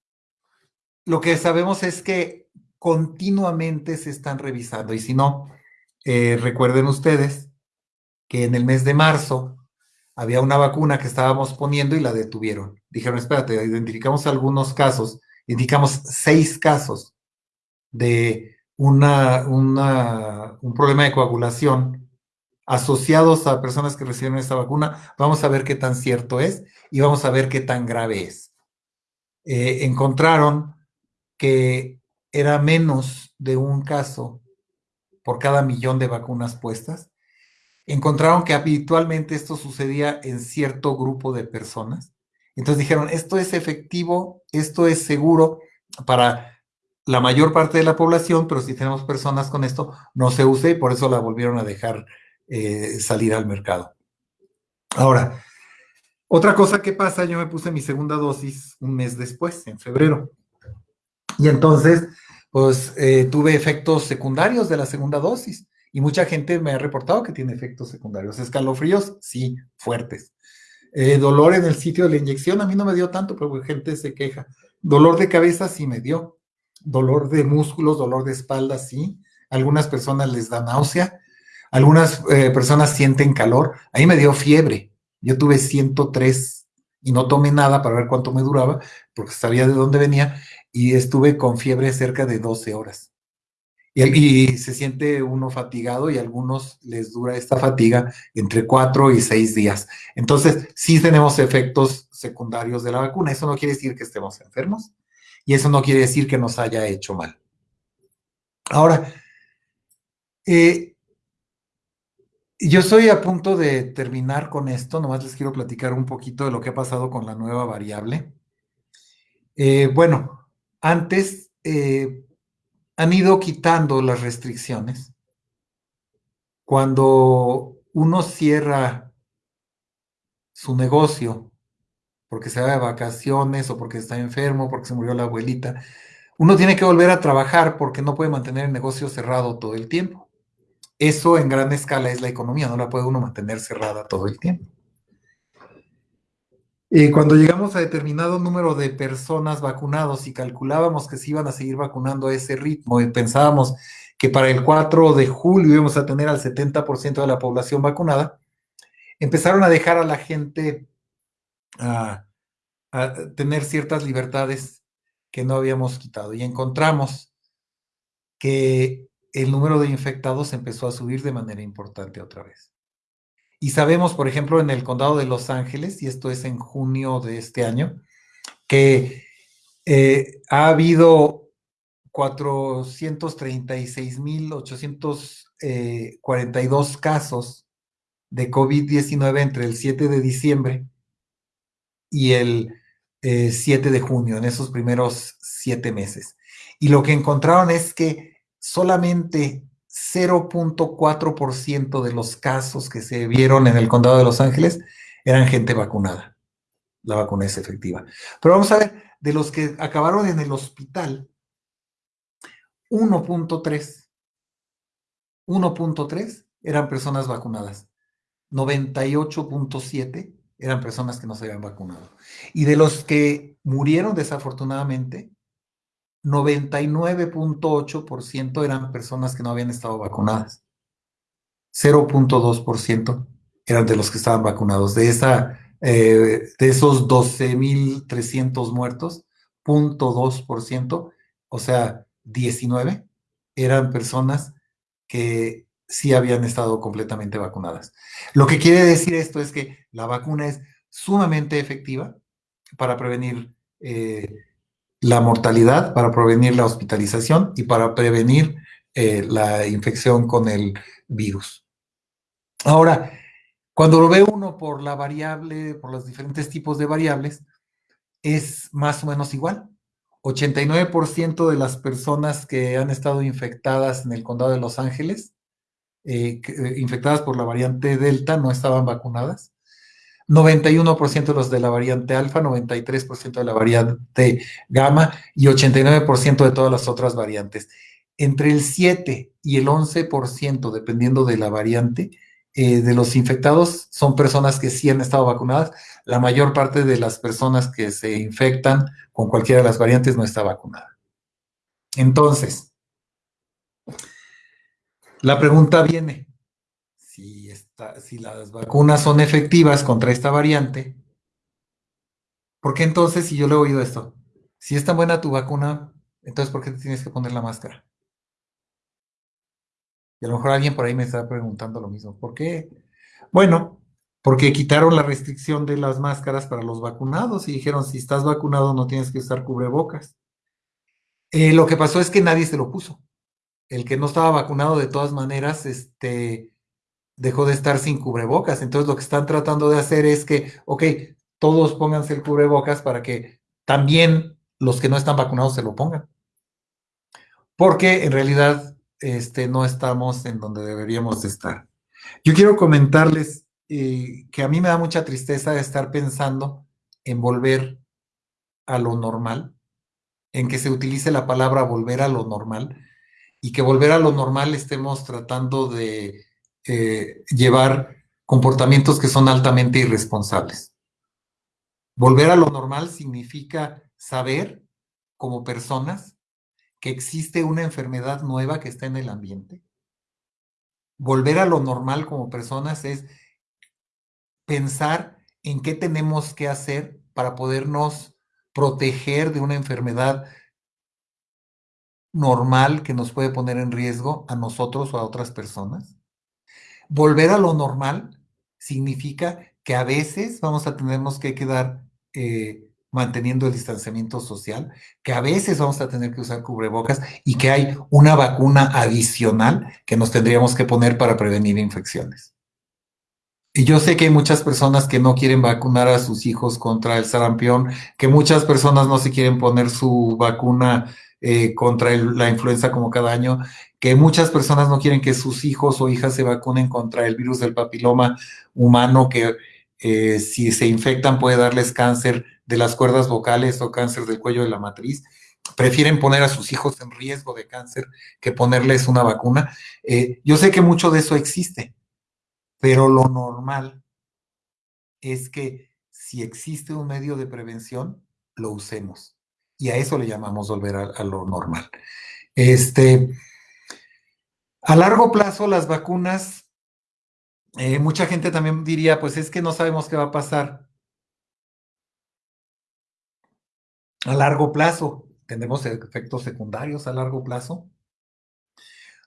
lo que sabemos es que continuamente se están revisando y si no, eh, recuerden ustedes que en el mes de marzo había una vacuna que estábamos poniendo y la detuvieron. Dijeron, espérate, identificamos algunos casos, indicamos seis casos de una, un problema de coagulación asociados a personas que recibieron esta vacuna. Vamos a ver qué tan cierto es y vamos a ver qué tan grave es. Eh, encontraron que era menos de un caso por cada millón de vacunas puestas, encontraron que habitualmente esto sucedía en cierto grupo de personas. Entonces dijeron, esto es efectivo, esto es seguro para la mayor parte de la población, pero si tenemos personas con esto, no se use y por eso la volvieron a dejar eh, salir al mercado. Ahora, otra cosa que pasa, yo me puse mi segunda dosis un mes después, en febrero. Y entonces pues eh, tuve efectos secundarios de la segunda dosis Y mucha gente me ha reportado que tiene efectos secundarios. Escalofríos, sí, fuertes. Eh, dolor en el sitio de la inyección, a mí no me dio tanto, pero gente se queja. Dolor de cabeza sí me dio. Dolor de músculos, dolor de espalda, sí. Algunas personas les da náusea. Algunas eh, personas sienten calor. A mí me dio fiebre. Yo tuve 103 y no tomé nada para ver cuánto me duraba, porque sabía de dónde venía, y estuve con fiebre cerca de 12 horas. Y, se siente uno fatigado y a algunos les dura esta fatiga entre 4 y 6 días. Entonces, sí tenemos efectos secundarios de la vacuna. Eso no quiere decir que estemos enfermos y eso no quiere decir que nos haya hecho mal. Ahora, eh, yo estoy a punto de terminar con esto, nomás les quiero platicar un poquito de lo que ha pasado con la nueva variable. Eh, bueno, antes eh, han ido quitando las restricciones. Cuando uno cierra su negocio porque se va de vacaciones o porque está enfermo, porque se murió la abuelita, uno tiene que volver a trabajar porque no puede mantener el negocio cerrado todo el tiempo. Eso en gran escala es la economía, no la puede uno mantener cerrada todo el tiempo. Y cuando llegamos a determinado número de personas vacunados y calculábamos que se iban a seguir vacunando a ese ritmo y pensábamos que para el 4 de julio íbamos a tener al 70% de la población vacunada, empezaron a dejar a la gente a tener ciertas libertades que no habíamos quitado y encontramos que el número de infectados empezó a subir de manera importante otra vez. Y sabemos, por ejemplo, en el condado de Los Ángeles, y esto es en junio de este año, que eh, ha habido 436.842 eh, casos de COVID-19 entre el 7 de diciembre y el 7 eh, de junio, en esos primeros siete meses. Y lo que encontraron es que solamente 0.4% de los casos que se vieron en el condado de Los Ángeles eran gente vacunada. La vacuna es efectiva. Pero vamos a ver, de los que acabaron en el hospital, 1.3, 1.3 eran personas vacunadas. 98.7 eran personas que no se habían vacunado. Y de los que murieron desafortunadamente, 99.8% eran personas que no habían estado vacunadas. 0.2% eran de los que estaban vacunados. De, esa, eh, de esos 12.300 muertos, 0.2%, o sea, 19, eran personas que sí habían estado completamente vacunadas. Lo que quiere decir esto es que la vacuna es sumamente efectiva para prevenir eh, la mortalidad, para prevenir la hospitalización y para prevenir eh, la infección con el virus. Ahora, cuando lo ve uno por la variable, por los diferentes tipos de variables, es más o menos igual. 89% de las personas que han estado infectadas en el condado de Los Ángeles, eh, eh, infectadas por la variante Delta, no estaban vacunadas. 91% de los de la variante alfa, 93% de la variante gamma y 89% de todas las otras variantes. Entre el 7 y el 11%, dependiendo de la variante, eh, de los infectados son personas que sí han estado vacunadas. La mayor parte de las personas que se infectan con cualquiera de las variantes no está vacunada. Entonces, la pregunta viene, si las vacunas son efectivas contra esta variante, ¿por qué entonces, si yo le he oído esto, si es tan buena tu vacuna, entonces ¿por qué te tienes que poner la máscara? Y a lo mejor alguien por ahí me está preguntando lo mismo. ¿Por qué? Bueno, porque quitaron la restricción de las máscaras para los vacunados y dijeron, si estás vacunado no tienes que usar cubrebocas. Eh, lo que pasó es que nadie se lo puso. El que no estaba vacunado de todas maneras, este, dejó de estar sin cubrebocas. Entonces lo que están tratando de hacer es que, ok, todos pónganse el cubrebocas para que también los que no están vacunados se lo pongan. Porque en realidad este, no estamos en donde deberíamos de estar. Yo quiero comentarles eh, que a mí me da mucha tristeza estar pensando en volver a lo normal, en que se utilice la palabra volver a lo normal, y que volver a lo normal estemos tratando de eh, llevar comportamientos que son altamente irresponsables. Volver a lo normal significa saber como personas que existe una enfermedad nueva que está en el ambiente. Volver a lo normal como personas es pensar en qué tenemos que hacer para podernos proteger de una enfermedad normal que nos puede poner en riesgo a nosotros o a otras personas. Volver a lo normal significa que a veces vamos a tenernos que quedar eh, manteniendo el distanciamiento social, que a veces vamos a tener que usar cubrebocas y que hay una vacuna adicional que nos tendríamos que poner para prevenir infecciones. Y yo sé que hay muchas personas que no quieren vacunar a sus hijos contra el sarampión, que muchas personas no se quieren poner su vacuna eh, contra la influenza como cada año, que muchas personas no quieren que sus hijos o hijas se vacunen contra el virus del papiloma humano, que eh, si se infectan puede darles cáncer de las cuerdas vocales o cáncer del cuello de la matriz. Prefieren poner a sus hijos en riesgo de cáncer que ponerles una vacuna. Eh, yo sé que mucho de eso existe, pero lo normal es que si existe un medio de prevención, lo usemos. Y a eso le llamamos volver a, lo normal. Este, a largo plazo, las vacunas, eh, mucha gente también diría, pues es que no sabemos qué va a pasar. A largo plazo, tendremos efectos secundarios a largo plazo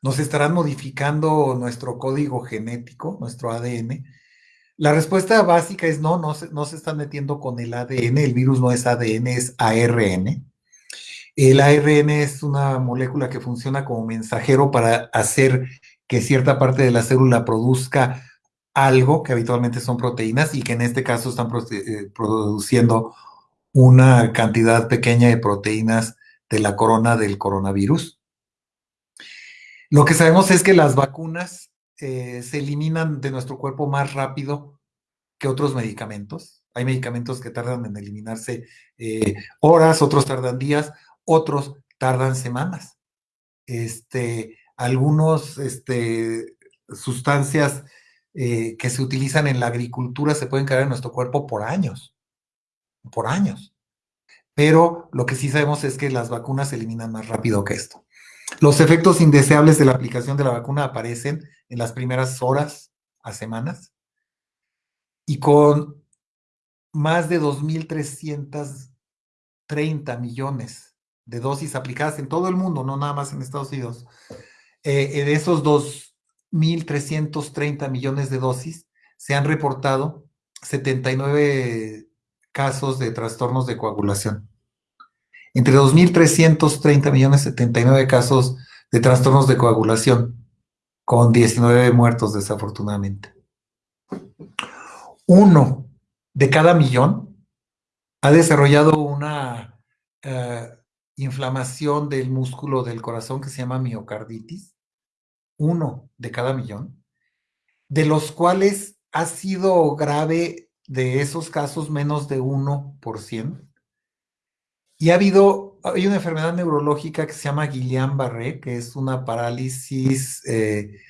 nos estarán modificando nuestro código genético, nuestro ADN. La respuesta básica es no, no se, están metiendo con el ADN, el virus no es ADN, es ARN. El ARN es una molécula que funciona como mensajero para hacer que cierta parte de la célula produzca algo, que habitualmente son proteínas, y que en este caso están eh, produciendo una cantidad pequeña de proteínas de la corona del coronavirus. Lo que sabemos es que las vacunas eh, se eliminan de nuestro cuerpo más rápido que otros medicamentos. Hay medicamentos que tardan en eliminarse eh, horas, otros tardan días, otros tardan semanas. Este, algunos este, sustancias eh, que se utilizan en la agricultura se pueden quedar en nuestro cuerpo por años, por años. Pero lo que sí sabemos es que las vacunas se eliminan más rápido que esto. Los efectos indeseables de la aplicación de la vacuna aparecen en las primeras horas a semanas y con más de 2.330 millones de dosis aplicadas en todo el mundo, no nada más en Estados Unidos. Eh, de esos 2.330 millones de dosis se han reportado 79 casos de trastornos de coagulación entre 2.330 millones 79 casos de trastornos de coagulación, con 19 muertos desafortunadamente. Uno de cada millón ha desarrollado una eh, inflamación del músculo del corazón que se llama miocarditis. Uno de cada millón, de los cuales ha sido grave de esos casos menos de 1%. Y ha habido, hay una enfermedad neurológica que se llama Guillain-Barré, que es una parálisis eh,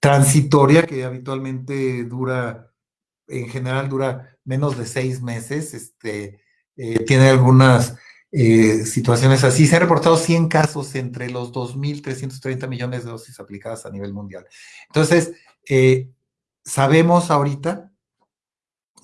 transitoria que habitualmente dura, en general dura menos de seis meses. Este, eh, tiene algunas eh, situaciones así. Se han reportado 100 casos entre los 2.330 millones de dosis aplicadas a nivel mundial. Entonces, sabemos ahorita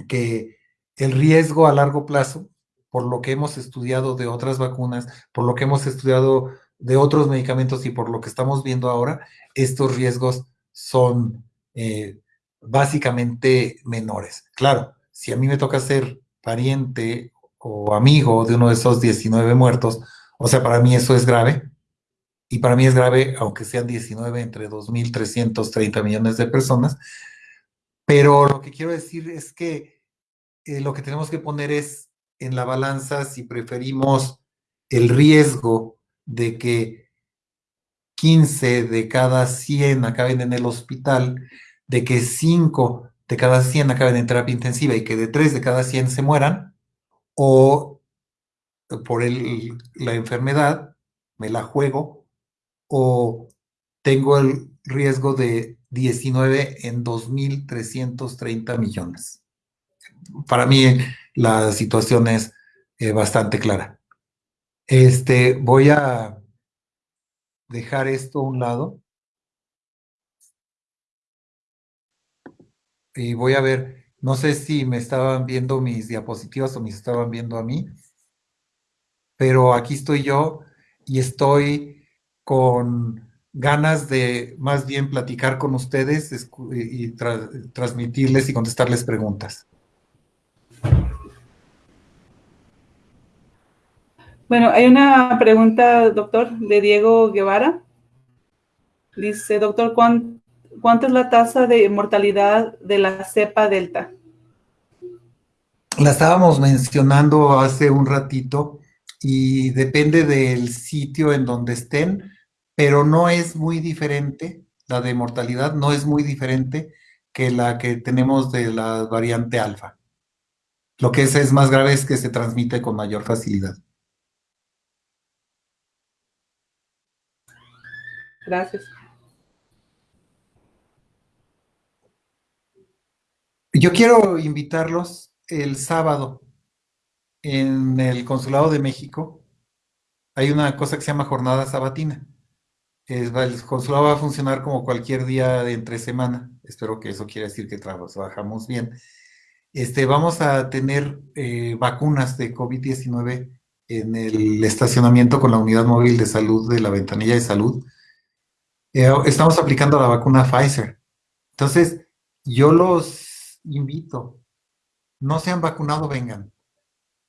que el riesgo a largo plazo por lo que hemos estudiado de otras vacunas, por lo que hemos estudiado de otros medicamentos y por lo que estamos viendo ahora, estos riesgos son eh, básicamente menores. Claro, si a mí me toca ser pariente o amigo de uno de esos 19 muertos, o sea, para mí eso es grave. Y para mí es grave, aunque sean 19 entre 2.330 millones de personas. Pero lo que quiero decir es que eh, lo que tenemos que poner es en la balanza si preferimos el riesgo de que 15 de cada 100 acaben en el hospital, de que 5 de cada 100 acaben en terapia intensiva y que de 3 de cada 100 se mueran, o por la enfermedad, me la juego, o tengo el riesgo de 19 en 2.330 millones. Para mí la situación es eh, bastante clara. Este, voy a dejar esto a un lado. Y voy a ver, no sé si me estaban viendo mis diapositivas o me estaban viendo a mí, pero aquí estoy yo y estoy con ganas de más bien platicar con ustedes y transmitirles y contestarles preguntas. Bueno, hay una pregunta, doctor, de Diego Guevara. Dice, doctor, ¿cuánto es la tasa de mortalidad de la cepa delta? La estábamos mencionando hace un ratito y depende del sitio en donde estén, pero no es muy diferente, la de mortalidad no es muy diferente que la que tenemos de la variante alfa. Lo que es, es más grave es que se transmite con mayor facilidad. Gracias. Yo quiero invitarlos el sábado en el Consulado de México. Hay una cosa que se llama jornada sabatina. el consulado va a funcionar como cualquier día de entre semana. Espero que eso quiera decir que trabajamos bien. Este, vamos a tener eh, vacunas de COVID-19 en el estacionamiento con la unidad móvil de salud de la ventanilla de salud eh, estamos aplicando la vacuna Pfizer. Entonces, yo los invito, no se han vacunado, vengan.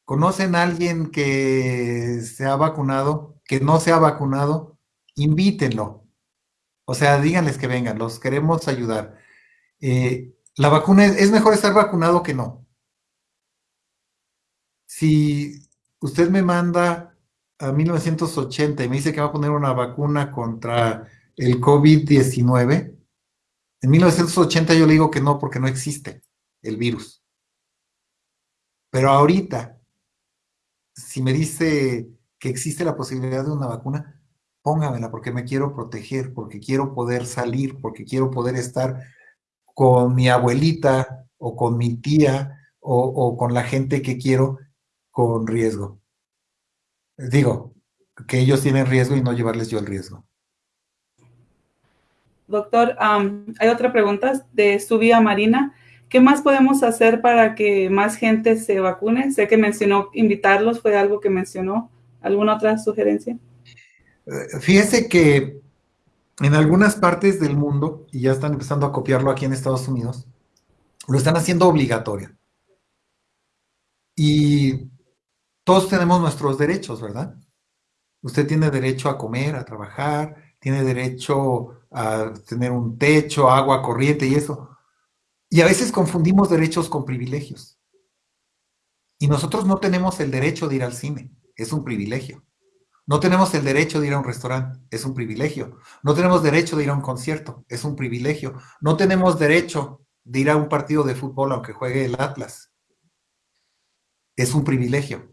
¿Conocen a alguien que se ha vacunado, que no se ha vacunado? Invítenlo. O sea, díganles que vengan, los queremos ayudar. Eh, la vacuna es, es mejor estar vacunado que no. Si usted me manda a 1980 y me dice que va a poner una vacuna contra el COVID-19, en 1980 yo le digo que no porque no existe el virus. Pero ahorita, si me dice que existe la posibilidad de una vacuna, póngamela porque me quiero proteger, porque quiero poder salir, porque quiero poder estar con mi abuelita o con mi tía o, o con la gente que quiero con riesgo. Digo, que ellos tienen riesgo y no llevarles yo el riesgo. Doctor, hay otra pregunta de su vía Marina. ¿Qué más podemos hacer para que más gente se vacune? Sé que mencionó invitarlos, fue algo que mencionó. ¿Alguna otra sugerencia? Eh, fíjese que en algunas partes del mundo, y ya están empezando a copiarlo aquí en Estados Unidos, lo están haciendo obligatorio. Y todos tenemos nuestros derechos, ¿verdad? Usted tiene derecho a comer, a trabajar, tiene derecho a tener un techo, agua corriente y eso. Y a veces confundimos derechos con privilegios. Y nosotros no tenemos el derecho de ir al cine, es un privilegio. No tenemos el derecho de ir a un restaurante, es un privilegio. No tenemos derecho de ir a un concierto, es un privilegio. No tenemos derecho de ir a un partido de fútbol aunque juegue el Atlas. Es un privilegio.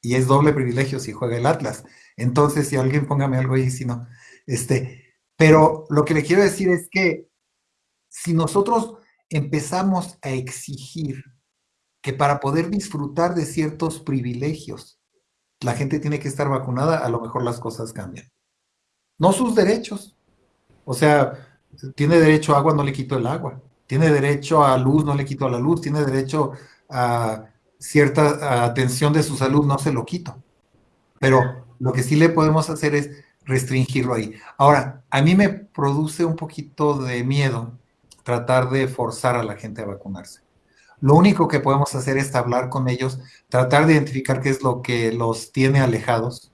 Y es doble privilegio si juega el Atlas. Entonces, si alguien póngame algo ahí, si no. Este, pero lo que le quiero decir es que si nosotros empezamos a exigir que para poder disfrutar de ciertos privilegios, la gente tiene que estar vacunada, a lo mejor las cosas cambian. No sus derechos. O sea, tiene derecho a agua, no le quito el agua. Tiene derecho a luz, no le quito la luz. Tiene derecho a cierta atención de su salud, no se lo quito. Pero lo que sí le podemos hacer es restringirlo ahí. Ahora, a mí me produce un poquito de miedo tratar de forzar a la gente a vacunarse. Lo único que podemos hacer es hablar con ellos, tratar de identificar qué es lo que los tiene alejados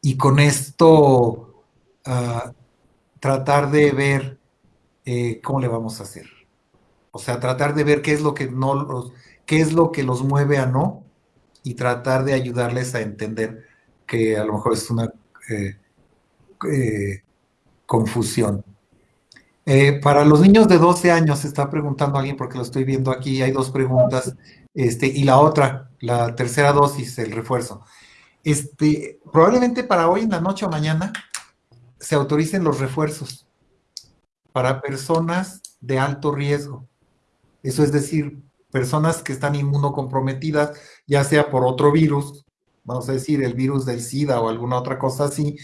y con esto uh, tratar de ver eh, cómo le vamos a hacer. O sea, tratar de ver qué es lo que no los, qué es lo que los mueve a no y tratar de ayudarles a entender que a lo mejor es una eh, eh, confusión. Eh, para los niños de 12 años, se está preguntando alguien, porque lo estoy viendo aquí, hay dos preguntas, este, y la otra, la tercera dosis, el refuerzo. Este, probablemente para hoy en la noche o mañana se autoricen los refuerzos para personas de alto riesgo. Eso es decir, personas que están inmunocomprometidas, ya sea por otro virus, vamos a decir el virus del SIDA o alguna otra cosa así,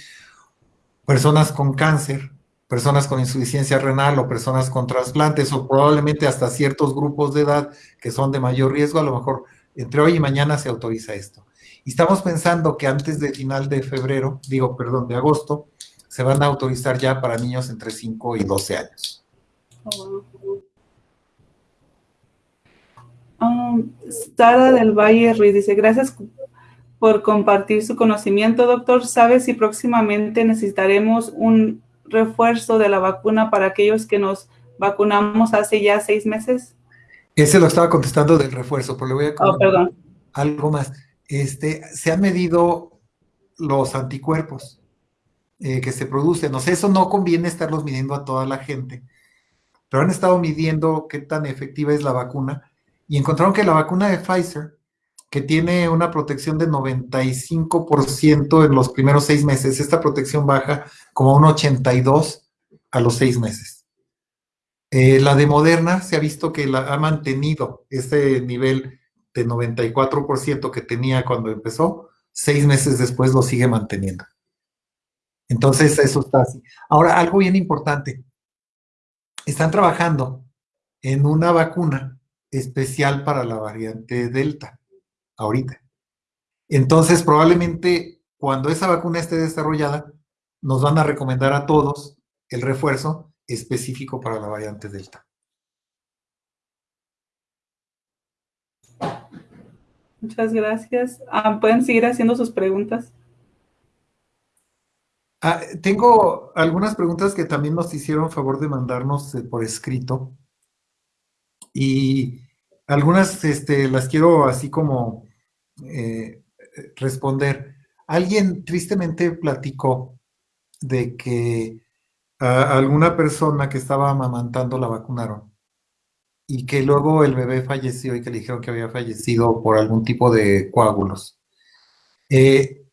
personas con cáncer, personas con insuficiencia renal o personas con trasplantes o probablemente hasta ciertos grupos de edad que son de mayor riesgo, a lo mejor entre hoy y mañana se autoriza esto. Y estamos pensando que antes de final de febrero, digo, perdón, de agosto, se van a autorizar ya para niños entre 5 y 12 años. Um, Sara del Valle Ruiz dice, gracias por compartir su conocimiento, doctor. ¿Sabe si próximamente necesitaremos un refuerzo de la vacuna para aquellos que nos vacunamos hace ya seis meses? Ese lo estaba contestando del refuerzo, pero le voy a oh, algo más. Este, se han medido los anticuerpos eh, que se producen. No sé, eso no conviene estarlos midiendo a toda la gente, pero han estado midiendo qué tan efectiva es la vacuna y encontraron que la vacuna de Pfizer, que tiene una protección de 95% en los primeros seis meses, esta protección baja como a un 82 a los seis meses. Eh, la de Moderna se ha visto que la, ha mantenido ese nivel de 94% que tenía cuando empezó, seis meses después lo sigue manteniendo. Entonces, eso está así. Ahora, algo bien importante. Están trabajando en una vacuna especial para la variante Delta, ahorita. Entonces, probablemente cuando esa vacuna esté desarrollada, nos van a recomendar a todos el refuerzo específico para la variante Delta. Muchas gracias. Ah, Pueden seguir haciendo sus preguntas. Ah, tengo algunas preguntas que también nos hicieron favor de mandarnos eh, por escrito. Y algunas este, las quiero así como eh, responder. Alguien tristemente platicó de que a alguna persona que estaba amamantando la vacunaron y que luego el bebé falleció y que le dijeron que había fallecido por algún tipo de coágulos. Eh,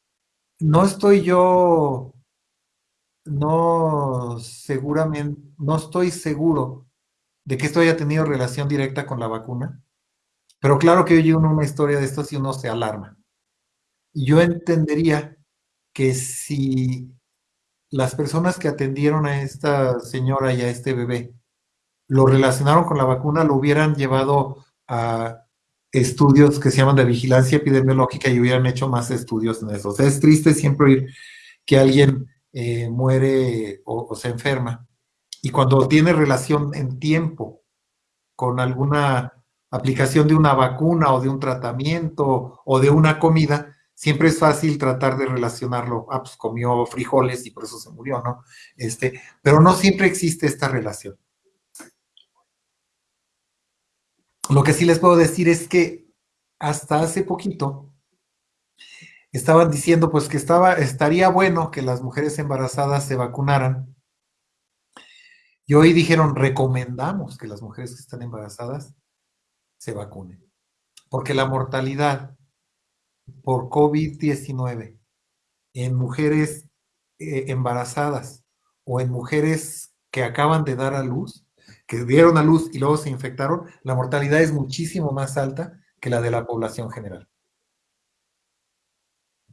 no estoy yo, no seguramente, no estoy seguro de que esto haya tenido relación directa con la vacuna, pero claro que oye uno una historia de esto si uno se alarma. Y yo entendería que si las personas que atendieron a esta señora y a este bebé lo relacionaron con la vacuna, lo hubieran llevado a estudios que se llaman de vigilancia epidemiológica y hubieran hecho más estudios en eso. O sea, es triste siempre oír que alguien eh, muere o, se enferma. Y cuando tiene relación en tiempo con alguna aplicación de una vacuna o de un tratamiento o de una comida, siempre es fácil tratar de relacionarlo. Ah, pues comió frijoles y por eso se murió, ¿no? Este, pero no siempre existe esta relación. Lo que sí les puedo decir es que hasta hace poquito estaban diciendo pues que estaba, estaría bueno que las mujeres embarazadas se vacunaran. Y hoy dijeron, recomendamos que las mujeres que están embarazadas se vacunen. Porque la mortalidad por COVID-19 en mujeres eh, embarazadas o en mujeres que acaban de dar a luz que dieron a luz y luego se infectaron, la mortalidad es muchísimo más alta que la de la población general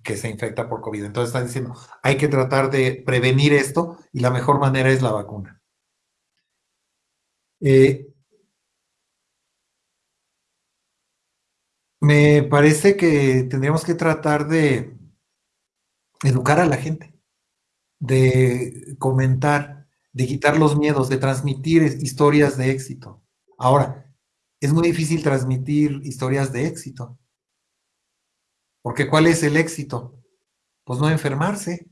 que se infecta por COVID. Entonces están diciendo, hay que tratar de prevenir esto y la mejor manera es la vacuna. Eh, me parece que tendríamos que tratar de educar a la gente, de comentar de quitar los miedos, de transmitir historias de éxito. Ahora, es muy difícil transmitir historias de éxito. Porque ¿cuál es el éxito? Pues no enfermarse.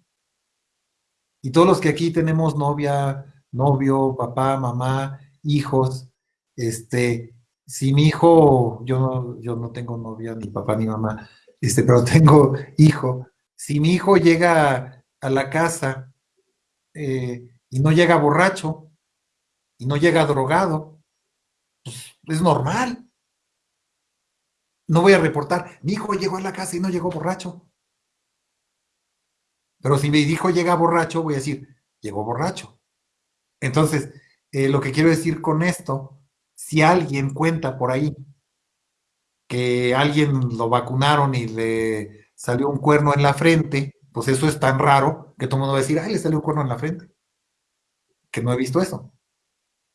Y todos los que aquí tenemos novia, novio, papá, mamá, hijos, este, si mi hijo, yo no, yo no tengo novia, ni papá, ni mamá, este, pero (laughs) tengo hijo, si mi hijo llega a la casa eh, y no llega borracho y no llega drogado, pues es normal. No voy a reportar, mi hijo llegó a la casa y no llegó borracho. Pero si mi hijo llega borracho, voy a decir, llegó borracho. Entonces, eh, lo que quiero decir con esto, si alguien cuenta por ahí que alguien lo vacunaron y le salió un cuerno en la frente, pues eso es tan raro que todo el mundo va a decir, ay, le salió un cuerno en la frente. Que no he visto eso.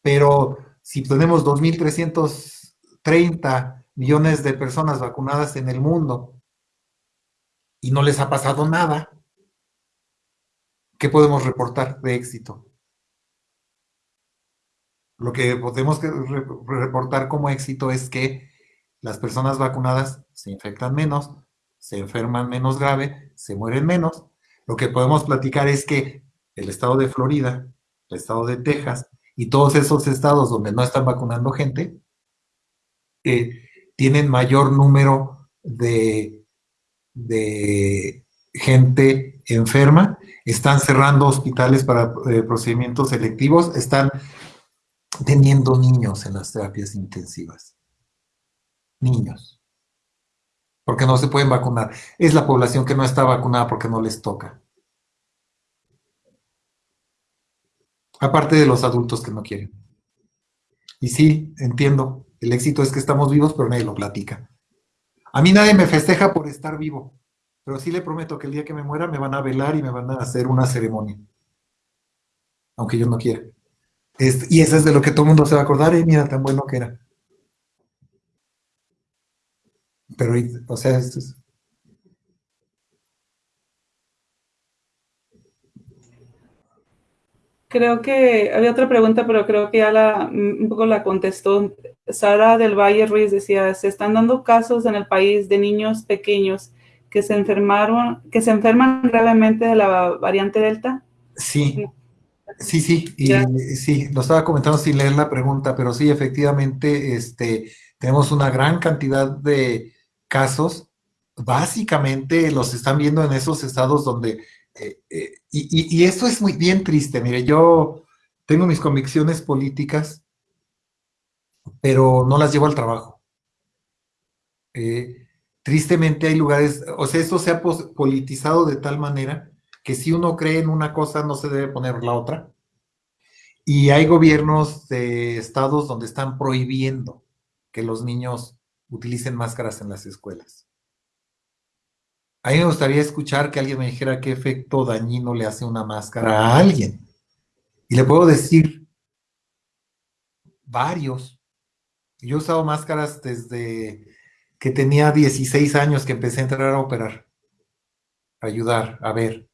Pero si tenemos 2.330 millones de personas vacunadas en el mundo y no les ha pasado nada, ¿qué podemos reportar de éxito? Lo que podemos reportar como éxito es que las personas vacunadas se infectan menos, se enferman menos grave, se mueren menos. Lo que podemos platicar es que el estado de Florida, el estado de Texas y todos esos estados donde no están vacunando gente, eh, tienen mayor número de, de gente enferma, están cerrando hospitales para eh, procedimientos selectivos, están teniendo niños en las terapias intensivas. Niños porque no se pueden vacunar. Es la población que no está vacunada porque no les toca. Aparte de los adultos que no quieren. Y sí, entiendo, el éxito es que estamos vivos, pero nadie lo platica. A mí nadie me festeja por estar vivo, pero sí le prometo que el día que me muera me van a velar y me van a hacer una ceremonia. Aunque yo no quiera. Y eso es de lo que todo el mundo se va a acordar, y mira, tan bueno que era. Pero, o sea, esto es... Creo que había otra pregunta, pero creo que ya la, un poco la contestó. Sara del Valle Ruiz decía, se están dando casos en el país de niños pequeños que se enfermaron, que se enferman gravemente de la variante Delta. Sí, sí, sí, y, sí, lo estaba comentando sin leer la pregunta, pero sí, efectivamente, este, tenemos una gran cantidad de, casos, básicamente los están viendo en esos estados donde, eh, eh, y, esto es muy bien triste, mire, yo tengo mis convicciones políticas, pero no las llevo al trabajo. Eh, tristemente hay lugares, o sea, esto se ha politizado de tal manera que si uno cree en una cosa no se debe poner la otra. Y hay gobiernos de estados donde están prohibiendo que los niños utilicen máscaras en las escuelas. A mí me gustaría escuchar que alguien me dijera qué efecto dañino le hace una máscara a alguien. Y le puedo decir varios. Yo he usado máscaras desde que tenía 16 años que empecé a entrar a operar, a ayudar, a ver.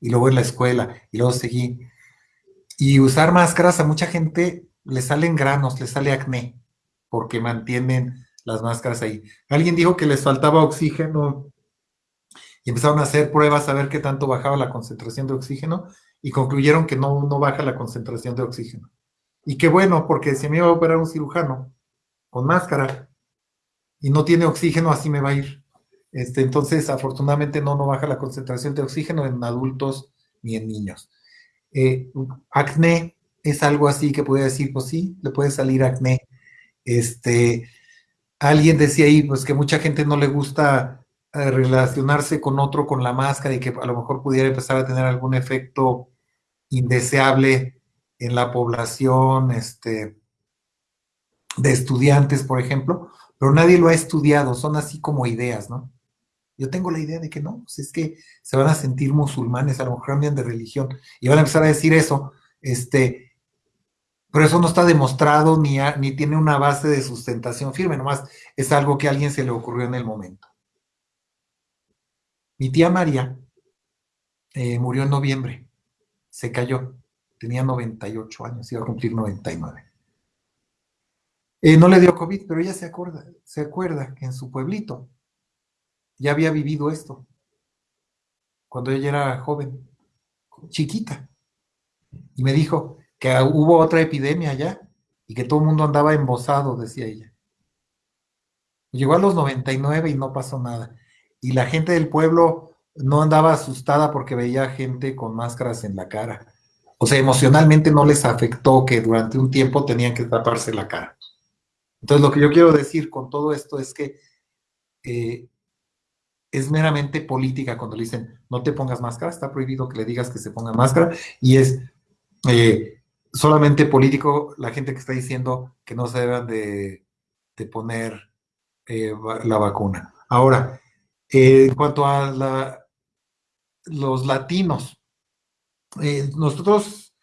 Y luego en la escuela, y luego seguí. Y usar máscaras a mucha gente le salen granos, le sale acné, porque mantienen las máscaras ahí. Alguien dijo que les faltaba oxígeno y empezaron a hacer pruebas a ver qué tanto bajaba la concentración de oxígeno y concluyeron que no, no baja la concentración de oxígeno. Y qué bueno, porque si me iba a operar un cirujano con máscara y no tiene oxígeno, así me va a ir. Este, entonces, afortunadamente no, no baja la concentración de oxígeno en adultos ni en niños. Eh, acné es algo así que puede decir, pues sí, le puede salir acné. Este, alguien decía ahí, pues que mucha gente no le gusta eh, relacionarse con otro con la máscara y que a lo mejor pudiera empezar a tener algún efecto indeseable en la población este, de estudiantes, por ejemplo, pero nadie lo ha estudiado, son así como ideas, ¿no? Yo tengo la idea de que no, pues es que se van a sentir musulmanes, a lo mejor cambian de religión y van a empezar a decir eso, este, pero eso no está demostrado ni, ni tiene una base de sustentación firme, nomás es algo que a alguien se le ocurrió en el momento. Mi tía María eh, murió en noviembre, se cayó, tenía 98 años, iba a cumplir 99. Eh, no le dio COVID, pero ella se acuerda, se acuerda que en su pueblito ya había vivido esto, cuando ella era joven, chiquita. Y me dijo, que hubo otra epidemia allá y que todo el mundo andaba embosado, decía ella. Llegó a los 99 y no pasó nada. Y la gente del pueblo no andaba asustada porque veía gente con máscaras en la cara. O sea, emocionalmente no les afectó que durante un tiempo tenían que taparse la cara. Entonces, lo que yo quiero decir con todo esto es que eh, es meramente política cuando le dicen no te pongas máscara, está prohibido que le digas que se ponga máscara, y es eh, solamente político la gente que está diciendo que no se deban de, poner eh, la vacuna. Ahora, eh, en cuanto a la, los latinos, nosotros,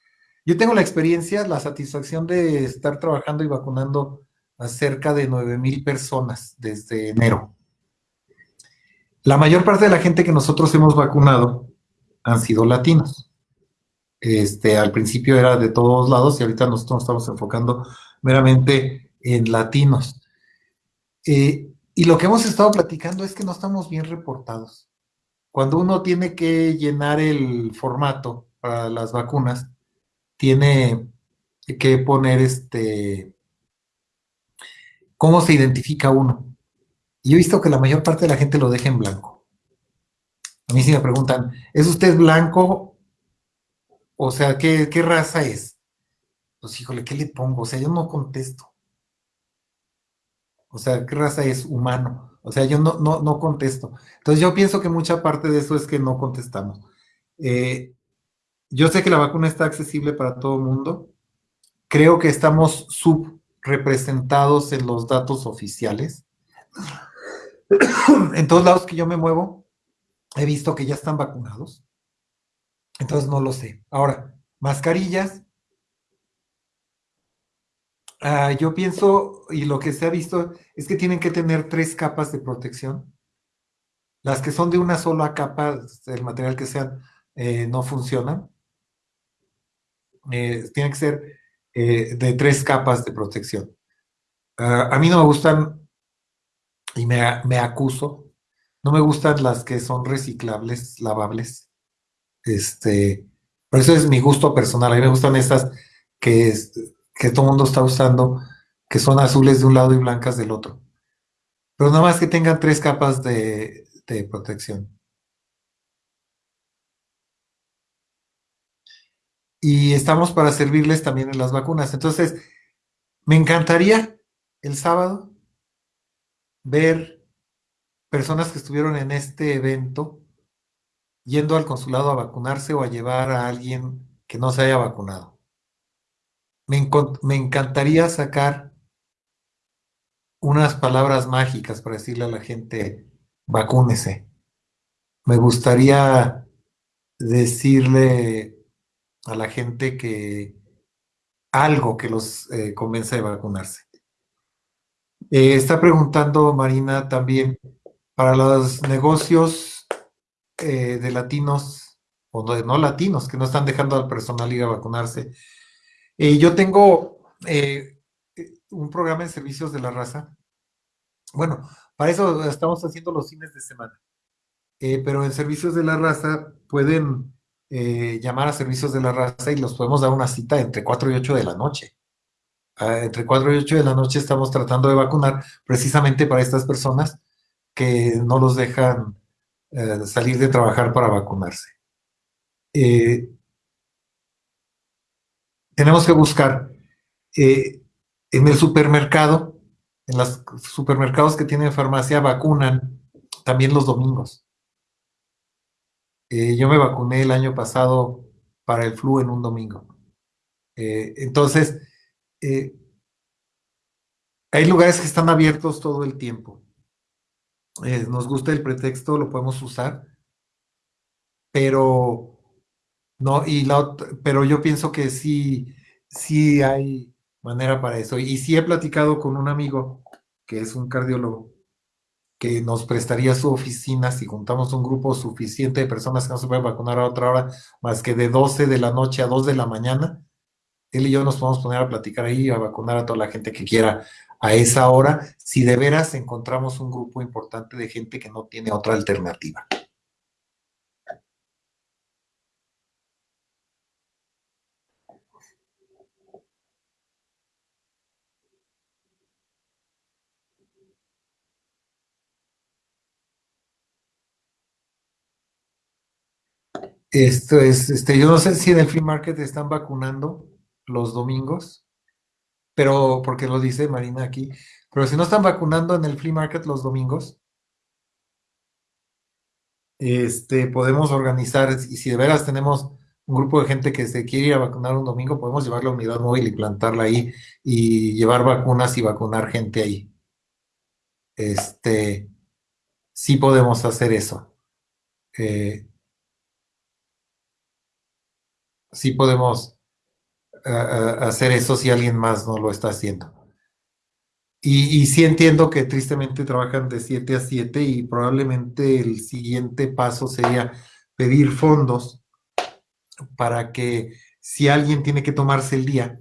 yo tengo la experiencia, la satisfacción de estar trabajando y vacunando a cerca de 9 mil personas desde enero. La mayor parte de la gente que nosotros hemos vacunado han sido latinos. Este, al principio era de todos lados y ahorita nosotros nos estamos enfocando meramente en latinos. Eh, y lo que hemos estado platicando es que no estamos bien reportados. Cuando uno tiene que llenar el formato para las vacunas, tiene que poner este cómo se identifica uno. Y he visto que la mayor parte de la gente lo deja en blanco. A mí sí me preguntan, ¿es usted blanco? O sea, ¿qué, qué raza es? Pues híjole, ¿qué le pongo? O sea, yo no contesto. O sea, ¿qué raza es humano? O sea, yo no, no, no contesto. Entonces yo pienso que mucha parte de eso es que no contestamos. Eh, yo sé que la vacuna está accesible para todo el mundo. Creo que estamos subrepresentados en los datos oficiales. (coughs) en todos lados que yo me muevo, he visto que ya están vacunados. Entonces no lo sé. Ahora, mascarillas, Uh, yo pienso, y lo que se ha visto, es que tienen que tener tres capas de protección. Las que son de una sola capa, el material que sean, eh, no funcionan. Eh, tienen que ser eh, de tres capas de protección. Uh, a mí no me gustan, y me, me, acuso, no me gustan las que son reciclables, lavables. Este, por eso es mi gusto personal. A mí me gustan estas que que todo el mundo está usando, que son azules de un lado y blancas del otro. Pero nada más que tengan tres capas de, de protección. Y estamos para servirles también en las vacunas. Entonces, me encantaría el sábado ver personas que estuvieron en este evento yendo al consulado a vacunarse o a llevar a alguien que no se haya vacunado me, me encantaría sacar unas palabras mágicas para decirle a la gente, vacúnese. Me gustaría decirle a la gente que algo que los eh, convence de vacunarse. Eh, está preguntando Marina también para los negocios eh, de latinos o de no latinos que no están dejando al personal ir a vacunarse. Eh, yo tengo un programa en servicios de la raza. Bueno, para eso estamos haciendo los fines de semana. Pero en servicios de la raza pueden llamar a servicios de la raza y los podemos dar una cita entre 4 y 8 de la noche. Ah, entre 4 y 8 de la noche estamos tratando de vacunar precisamente para estas personas que no los dejan salir de trabajar para vacunarse. tenemos que buscar eh, en el supermercado, en los supermercados que tienen farmacia, vacunan también los domingos. Eh, yo me vacuné el año pasado para el flu en un domingo. Eh, hay lugares que están abiertos todo el tiempo. nos gusta el pretexto, lo podemos usar, pero no, y la pero yo pienso que sí, sí hay manera para eso. Y sí he platicado con un amigo que es un cardiólogo que nos prestaría su oficina si juntamos un grupo suficiente de personas que no se pueden vacunar a otra hora, más que de 12 de la noche a 2 de la mañana. Él y yo nos podemos poner a platicar ahí, a vacunar a toda la gente que quiera a esa hora, si de veras encontramos un grupo importante de gente que no tiene otra alternativa. Esto es, este, yo no sé si en el free market están vacunando los domingos, pero porque lo dice Marina aquí, pero si no están vacunando en el free market los domingos, este, podemos organizar, y si de veras tenemos un grupo de gente que se quiere ir a vacunar un domingo, podemos llevar la unidad móvil y plantarla ahí y llevar vacunas y vacunar gente ahí. Este, sí podemos hacer eso. Eh, sí podemos hacer eso si alguien más no lo está haciendo. Y, y, sí entiendo que tristemente trabajan de 7 a 7 y probablemente el siguiente paso sería pedir fondos para que si alguien tiene que tomarse el día,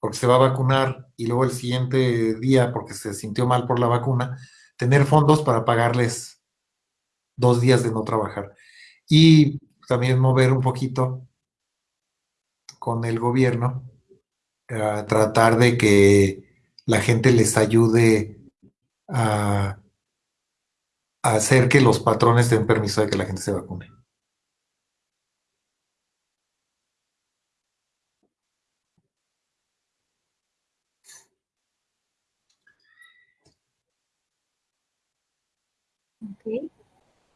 porque se va a vacunar y luego el siguiente día porque se sintió mal por la vacuna, tener fondos para pagarles dos días de no trabajar. Y también mover un poquito con el gobierno, a tratar de que la gente les ayude a, hacer que los patrones den permiso de que la gente se vacune. Ok.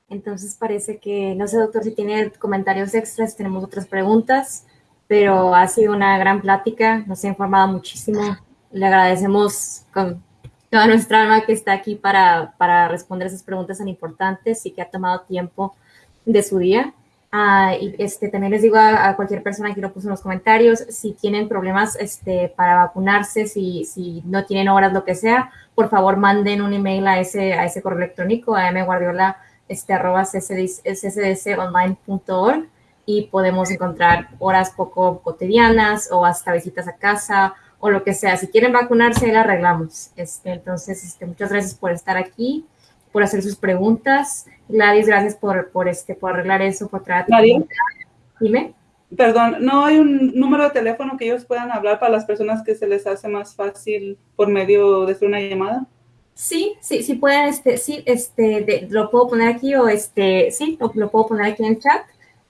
Entonces parece que, no sé, doctor, si tiene comentarios extras, tenemos otras preguntas, pero ha sido una gran plática, nos ha informado muchísimo. Le agradecemos con toda nuestra alma que está aquí para, para responder esas preguntas tan importantes y que ha tomado tiempo de su día. Uh, y este, también les digo a, a, cualquier persona que lo puso en los comentarios, si tienen problemas este, para vacunarse, si, si no tienen horas, lo que sea, por favor manden un email a ese, a ese correo electrónico, a mguardiola, este, arroba y podemos encontrar horas poco cotidianas o hasta visitas a casa o lo que sea. Si quieren vacunarse, la arreglamos. Este, entonces, este, muchas gracias por estar aquí, por hacer sus preguntas. Gladys, gracias por, por, este, por arreglar eso, por traer Dime. Perdón, ¿no hay un número de teléfono que ellos puedan hablar para las personas que se les hace más fácil por medio de una llamada? Sí, sí, sí pueden, este, sí, este, de, lo puedo poner aquí o este, sí, lo, lo puedo poner aquí en chat.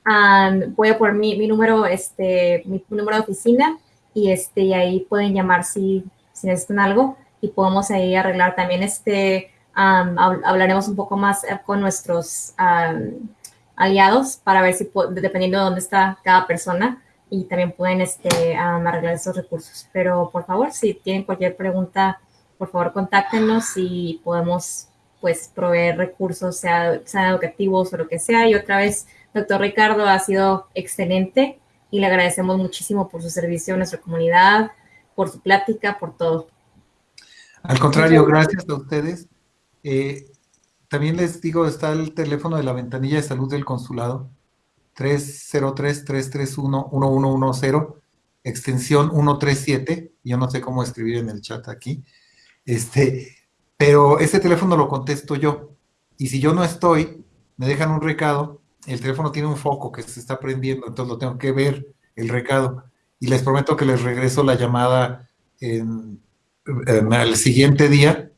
Um, voy a poner mi, mi, número, este, mi número de oficina y este, y ahí pueden llamar si, si necesitan algo y podemos ahí arreglar también este, um, hablaremos un poco más con nuestros um, aliados para ver si, dependiendo de dónde está cada persona, y también pueden este, arreglar esos recursos. Pero por favor, si tienen cualquier pregunta, por favor contáctenos y podemos pues proveer recursos, sea, sean educativos o lo que sea. Y otra vez, doctor Ricardo, ha sido excelente y le agradecemos muchísimo por su servicio a nuestra comunidad, por su plática, por todo. Al contrario, gracias a ustedes. Eh, también les digo, está el teléfono de la ventanilla de salud del consulado, 303-331-1110, extensión 137. Yo no sé cómo escribir en el chat aquí. Este, pero ese teléfono lo contesto yo. Y si yo no estoy, me dejan un recado. El teléfono tiene un foco que se está prendiendo, entonces lo tengo que ver, el recado. Y les prometo que les regreso la llamada en, el siguiente día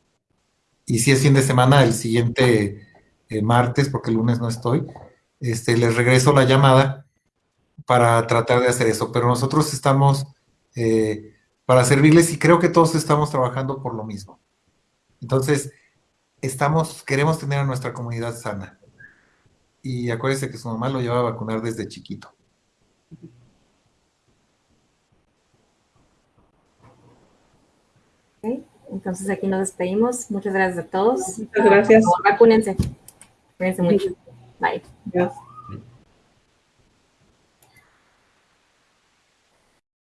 y si es fin de semana, el siguiente eh, martes, porque el lunes no estoy, este, les regreso la llamada para tratar de hacer eso. Pero nosotros estamos eh, para servirles y creo que todos estamos trabajando por lo mismo. Entonces, estamos, queremos tener a nuestra comunidad sana. Y acuérdense que su mamá lo lleva a vacunar desde chiquito. Okay. Entonces aquí nos despedimos. Muchas gracias a todos. Muchas gracias. Vacúnense. Cuídense mucho. Bye. Gracias.